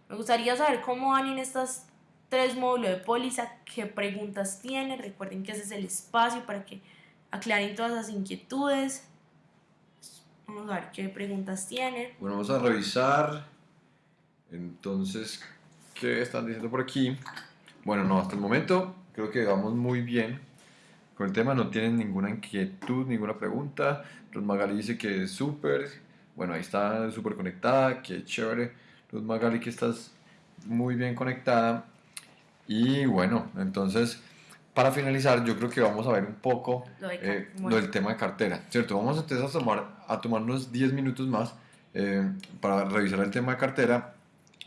Me gustaría saber cómo van en estas tres módulos de póliza, qué preguntas tienen. Recuerden que ese es el espacio para que aclaren todas las inquietudes. Vamos a ver qué preguntas tienen. Bueno, vamos a revisar. Entonces, ¿qué están diciendo por aquí? Bueno, no, hasta el momento creo que vamos muy bien con el tema. No tienen ninguna inquietud, ninguna pregunta. Luz Magali dice que es súper. Bueno, ahí está súper conectada. Qué chévere. Luz Magali, que estás muy bien conectada. Y bueno, entonces para finalizar, yo creo que vamos a ver un poco lo, eh, del tema de cartera, ¿cierto? Vamos entonces a, tomar, a tomarnos 10 minutos más eh, para revisar el tema de cartera,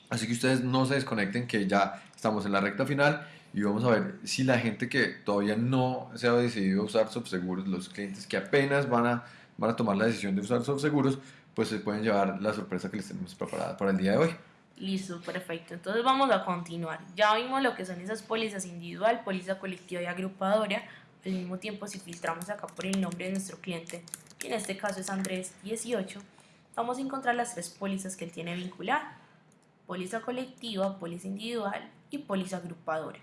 así que ustedes no se desconecten que ya estamos en la recta final y vamos a ver si la gente que todavía no se ha decidido usar subseguros, los clientes que apenas van a, van a tomar la decisión de usar subseguros, pues se pueden llevar la sorpresa que les tenemos preparada para el día de hoy. Listo, perfecto. Entonces vamos a continuar. Ya vimos lo que son esas pólizas individual, póliza colectiva y agrupadora. Al mismo tiempo, si filtramos acá por el nombre de nuestro cliente, que en este caso es Andrés 18, vamos a encontrar las tres pólizas que él tiene vincular. Póliza colectiva, póliza individual y póliza agrupadora.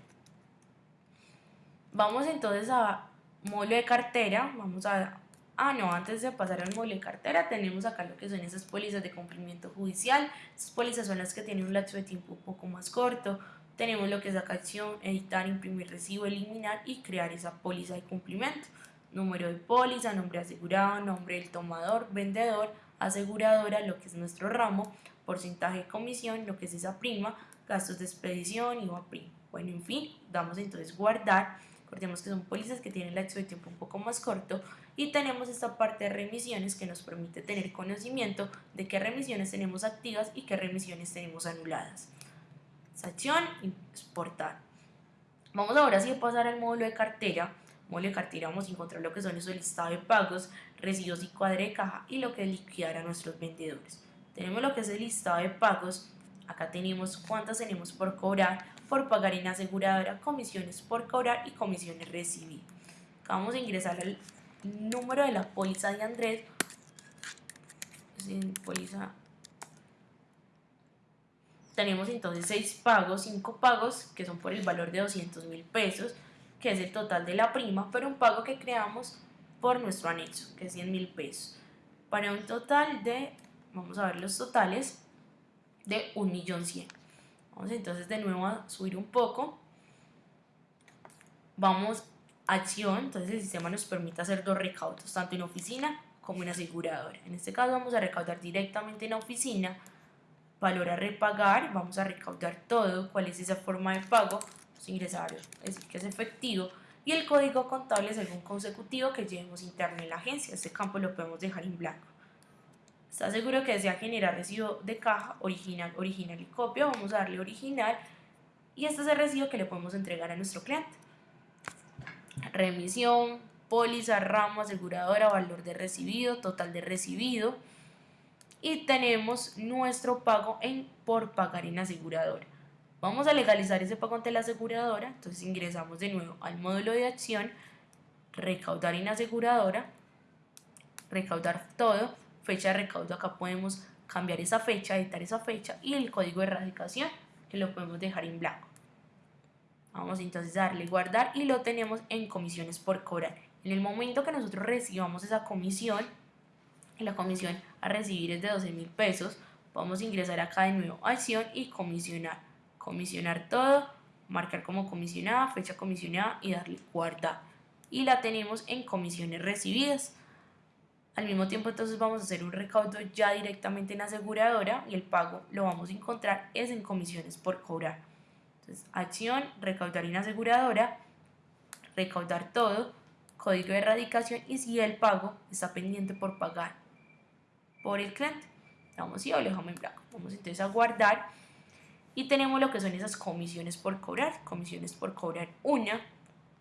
Vamos entonces a módulo de cartera, vamos a Ah, no, antes de pasar al módulo de cartera, tenemos acá lo que son esas pólizas de cumplimiento judicial. Esas pólizas son las que tienen un lapso de tiempo un poco más corto. Tenemos lo que es acá acción, editar, imprimir recibo, eliminar y crear esa póliza de cumplimiento. Número de póliza, nombre asegurado, nombre del tomador, vendedor, aseguradora, lo que es nuestro ramo, porcentaje de comisión, lo que es esa prima, gastos de expedición, IVA prima. Bueno, en fin, damos entonces guardar. Recordemos que son pólizas que tienen el lapso de tiempo un poco más corto y tenemos esta parte de remisiones que nos permite tener conocimiento de qué remisiones tenemos activas y qué remisiones tenemos anuladas. Acción, exportar. Vamos ahora sí a pasar al módulo de cartera. Módulo de cartera vamos a encontrar lo que son esos listados de pagos, residuos y cuadre de caja y lo que es liquidar a nuestros vendedores. Tenemos lo que es el listado de pagos. Acá tenemos cuántas tenemos por cobrar, por pagar en aseguradora, comisiones por cobrar y comisiones recibir. Acá vamos a ingresar al número de la póliza de Andrés. tenemos entonces seis pagos, cinco pagos que son por el valor de 200 mil pesos, que es el total de la prima, pero un pago que creamos por nuestro anexo, que es 100 mil pesos, para un total de, vamos a ver los totales, de 1.100.000. Vamos entonces de nuevo a subir un poco. Vamos acción, entonces el sistema nos permite hacer dos recaudos, tanto en oficina como en aseguradora. En este caso vamos a recaudar directamente en la oficina, valor a repagar, vamos a recaudar todo, cuál es esa forma de pago, pues ingresar, es decir, que es efectivo, y el código contable es algún consecutivo que llevemos interno en la agencia, este campo lo podemos dejar en blanco. ¿Está seguro que desea generar recibo de caja original, original y copia? Vamos a darle original y este es el recibo que le podemos entregar a nuestro cliente. Remisión, póliza, ramo, aseguradora, valor de recibido, total de recibido, y tenemos nuestro pago en por pagar en aseguradora. Vamos a legalizar ese pago ante la aseguradora, entonces ingresamos de nuevo al módulo de acción, recaudar en aseguradora, recaudar todo, fecha de recaudo, acá podemos cambiar esa fecha, editar esa fecha y el código de erradicación que lo podemos dejar en blanco. Vamos entonces a darle guardar y lo tenemos en comisiones por cobrar. En el momento que nosotros recibamos esa comisión, la comisión a recibir es de 12 mil pesos. Vamos a ingresar acá de nuevo a acción y comisionar. Comisionar todo, marcar como comisionada, fecha comisionada y darle guardar. Y la tenemos en comisiones recibidas. Al mismo tiempo entonces vamos a hacer un recaudo ya directamente en aseguradora y el pago lo vamos a encontrar es en comisiones por cobrar. Entonces acción, recaudar en aseguradora, recaudar todo, código de erradicación y si el pago está pendiente por pagar por el cliente. Vamos y lo dejamos en blanco. Vamos entonces a guardar y tenemos lo que son esas comisiones por cobrar. Comisiones por cobrar una.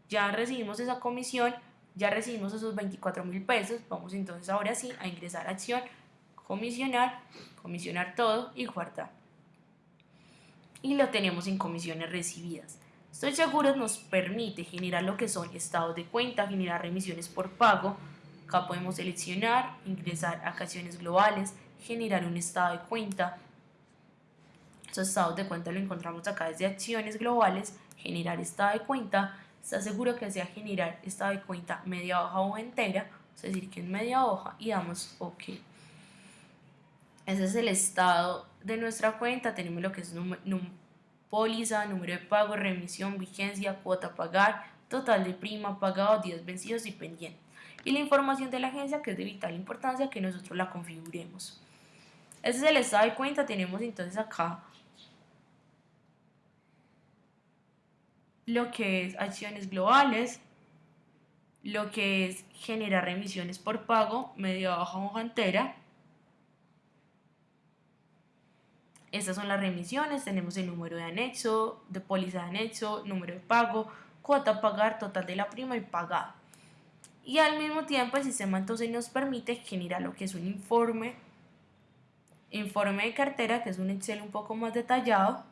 Ya recibimos esa comisión, ya recibimos esos 24 mil pesos. Vamos entonces ahora sí a ingresar a acción, comisionar, comisionar todo y guardar. Y lo tenemos en comisiones recibidas. Estoy seguro nos permite generar lo que son estados de cuenta, generar remisiones por pago, Acá podemos seleccionar, ingresar a acciones globales, generar un estado de cuenta. Esos estados de cuenta lo encontramos acá desde acciones globales, generar estado de cuenta. Está seguro que desea generar estado de cuenta media hoja o entera, es decir, que en media hoja y damos OK. Ese es el estado de nuestra cuenta. Tenemos lo que es póliza, número de pago, remisión, vigencia, cuota a pagar, total de prima, pagado, días vencidos y pendiente y la información de la agencia que es de vital importancia que nosotros la configuremos. Ese es el estado de cuenta, tenemos entonces acá lo que es acciones globales, lo que es generar remisiones por pago, media baja hoja entera. Estas son las remisiones, tenemos el número de anexo, de póliza de anexo, número de pago, cuota a pagar, total de la prima y pagado y al mismo tiempo el sistema entonces nos permite generar lo que es un informe, informe de cartera, que es un Excel un poco más detallado,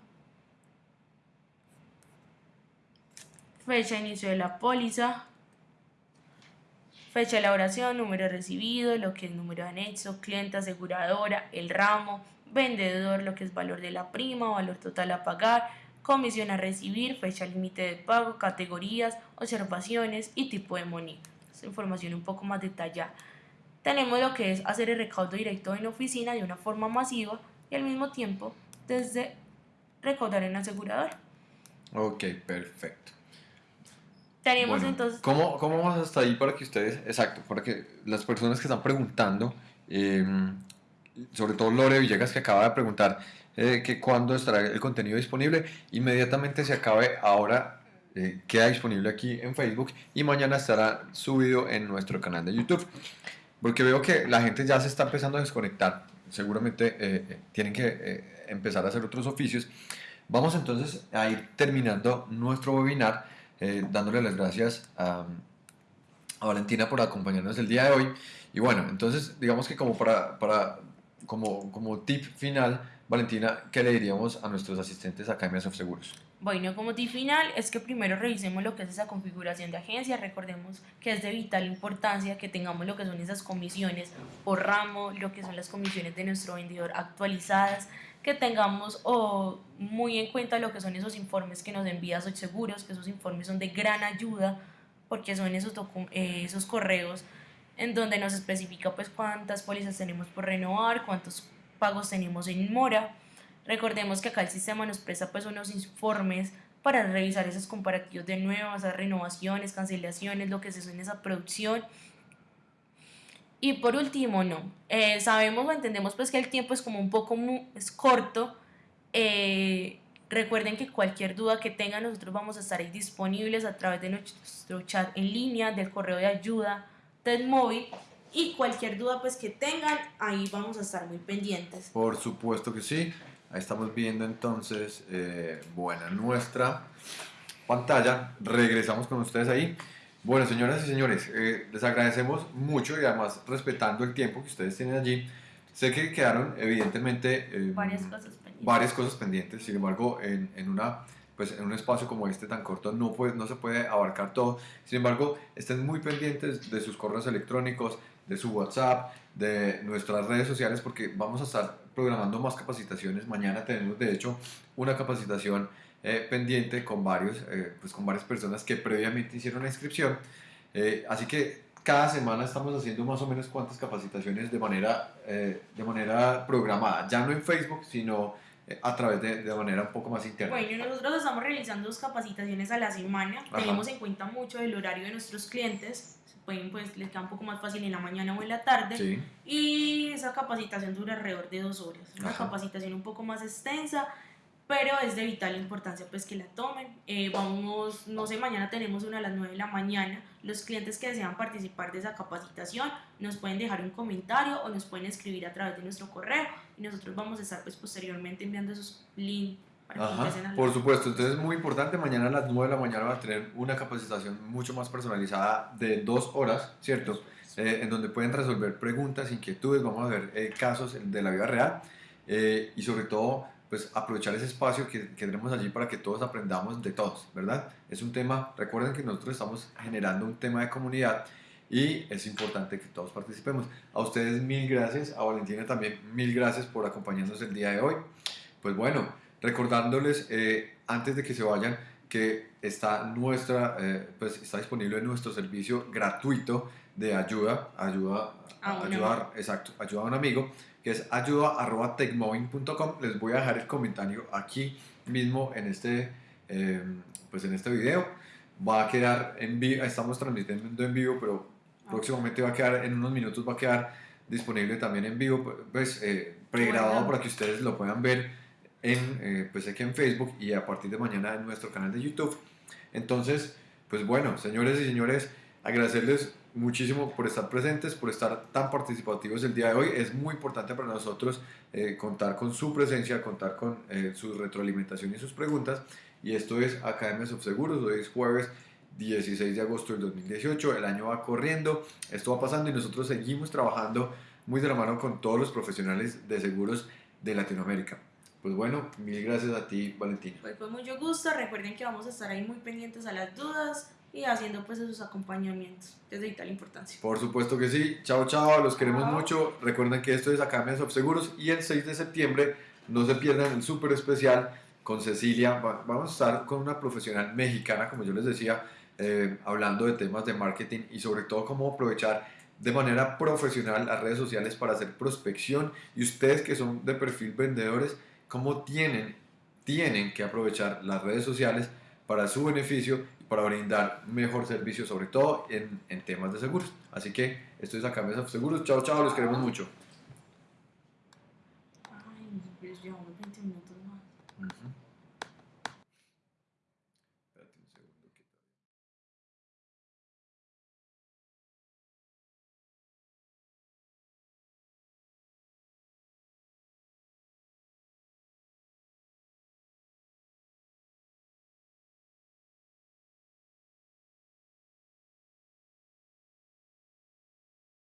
fecha de inicio de la póliza, fecha de elaboración, número recibido, lo que es número de anexo, cliente, aseguradora, el ramo, vendedor, lo que es valor de la prima, valor total a pagar, comisión a recibir, fecha límite de pago, categorías, observaciones y tipo de moneda información un poco más detallada. Tenemos lo que es hacer el recaudo directo en oficina de una forma masiva y al mismo tiempo desde recaudar en asegurador. Ok, perfecto. Tenemos entonces... ¿cómo, ¿Cómo vamos hasta ahí para que ustedes, exacto, para que las personas que están preguntando, em, sobre todo Lore Villegas que acaba de preguntar, eh, que cuando estará el contenido disponible. Inmediatamente se acabe ahora. eh, queda disponible aquí en Facebook y mañana estará subido en nuestro canal de YouTube. Porque veo que la gente ya se está empezando a desconectar. Seguramente eh, tienen que empezar a hacer otros oficios. Vamos entonces a ir terminando nuestro webinar, dándole las gracias a, Valentina por acompañarnos el día de hoy. Y bueno, entonces digamos que como para como, como tip final, Valentina, ¿qué le diríamos a nuestros asistentes acá en Microsoft Seguros? Bueno, como tip final es que primero revisemos lo que es esa configuración de agencia. Recordemos que es de vital importancia que tengamos lo que son esas comisiones por ramo, lo que son las comisiones de nuestro vendedor actualizadas, que tengamos o muy en cuenta lo que son esos informes que nos envía Soy Seguros, que esos informes son de gran ayuda porque son esos, eh, esos correos en donde nos especifica pues cuántas pólizas tenemos por renovar, cuántos pagos tenemos en mora. Recordemos que acá el sistema nos presta pues unos informes para revisar esos comparativos de nuevas, renovaciones, cancelaciones, lo que se suena esa producción. Y por último, no, eh, sabemos o entendemos pues que el tiempo es como un poco es corto. eh, recuerden que cualquier duda que tengan nosotros vamos a estar disponibles a través de nuestro chat en línea, del correo de ayuda, del móvil y cualquier duda pues que tengan ahí vamos a estar muy pendientes. Por supuesto que sí. Ahí estamos viendo entonces, eh, bueno, nuestra pantalla. Regresamos con ustedes ahí. Bueno, señoras y señores, eh, les agradecemos mucho y además respetando el tiempo que ustedes tienen allí. Sé que quedaron evidentemente eh, Varias cosas pendientes. varias cosas pendientes, sin embargo, en, en una, pues, en un espacio como este tan corto no, puede, no se puede abarcar todo. Sin embargo, estén muy pendientes de sus correos electrónicos, de su WhatsApp, de nuestras redes sociales, porque vamos a estar programando más capacitaciones. Mañana tenemos, de hecho, una capacitación eh, pendiente con, varios, eh, pues, con varias personas que previamente hicieron la inscripción. Eh, así que cada semana estamos haciendo más o menos cuántas capacitaciones de manera, de manera programada, ya no en Facebook, sino a través de, de manera un poco más interna. Bueno, nosotros estamos realizando dos capacitaciones a la semana. Ajá. Tenemos en cuenta mucho el horario de nuestros clientes. Pueden, pues, les queda un poco más fácil en la mañana o en la tarde. Sí, Y esa capacitación dura alrededor de dos horas. Una Ajá. capacitación un poco más extensa, pero es de vital importancia pues que la tomen. Eh, vamos, no sé, mañana tenemos una a las 9 de la mañana. Los clientes que desean participar de esa capacitación nos pueden dejar un comentario o nos pueden escribir a través de nuestro correo y nosotros vamos a estar pues posteriormente enviando esos links para que Ajá, por supuesto. Entonces es muy importante, mañana a las 9 de la mañana va a tener una capacitación mucho más personalizada de dos horas, ¿cierto? Eh, en donde pueden resolver preguntas, inquietudes, vamos a ver eh, casos de la vida real eh, y sobre todo pues aprovechar ese espacio que, que tenemos allí para que todos aprendamos de todos, ¿verdad? Es un tema, recuerden que nosotros estamos generando un tema de comunidad y es importante que todos participemos. A ustedes mil gracias, a Valentina también mil gracias por acompañarnos el día de hoy. Pues bueno, recordándoles eh, antes de que se vayan que está nuestra, eh, pues está disponible nuestro servicio gratuito de ayuda, ayuda, A ayudar, exacto, ayuda a un amigo, que es ayuda@techmoving.com. Les voy a dejar el comentario aquí mismo en este, eh, pues en este video. Va a quedar en vivo, estamos transmitiendo en vivo, pero próximamente va a quedar, en unos minutos va a quedar disponible también en vivo, pues eh, pregrabado para que ustedes lo puedan ver en, eh, pues aquí en Facebook y a partir de mañana en nuestro canal de YouTube. Entonces, pues bueno, señores y señores, agradecerles muchísimo por estar presentes, por estar tan participativos el día de hoy. Es muy importante para nosotros eh, contar con su presencia, contar con eh, su retroalimentación y sus preguntas. Y esto es Academias of Seguros, hoy es jueves 16 de agosto del 2018, el año va corriendo, esto va pasando y nosotros seguimos trabajando muy de la mano con todos los profesionales de seguros de Latinoamérica. Pues bueno, mil gracias a ti, Valentina. Pues con mucho gusto, recuerden que vamos a estar ahí muy pendientes a las dudas y haciendo pues esos acompañamientos, es de vital importancia. Por supuesto que sí. Chao, chao. Los queremos Chao. mucho. Recuerden que esto es Academias of Seguros y el 6 de septiembre no se pierdan el súper especial con Cecilia. Va- Vamos a estar con una profesional mexicana, como yo les decía, eh, hablando de temas de marketing y sobre todo cómo aprovechar de manera profesional las redes sociales para hacer prospección y ustedes que son de perfil vendedores, cómo tienen, tienen que aprovechar las redes sociales para su beneficio para brindar mejor servicio, sobre todo en, temas de seguros. Así que esto es Academias of Seguros. Chao, chao, los queremos mucho.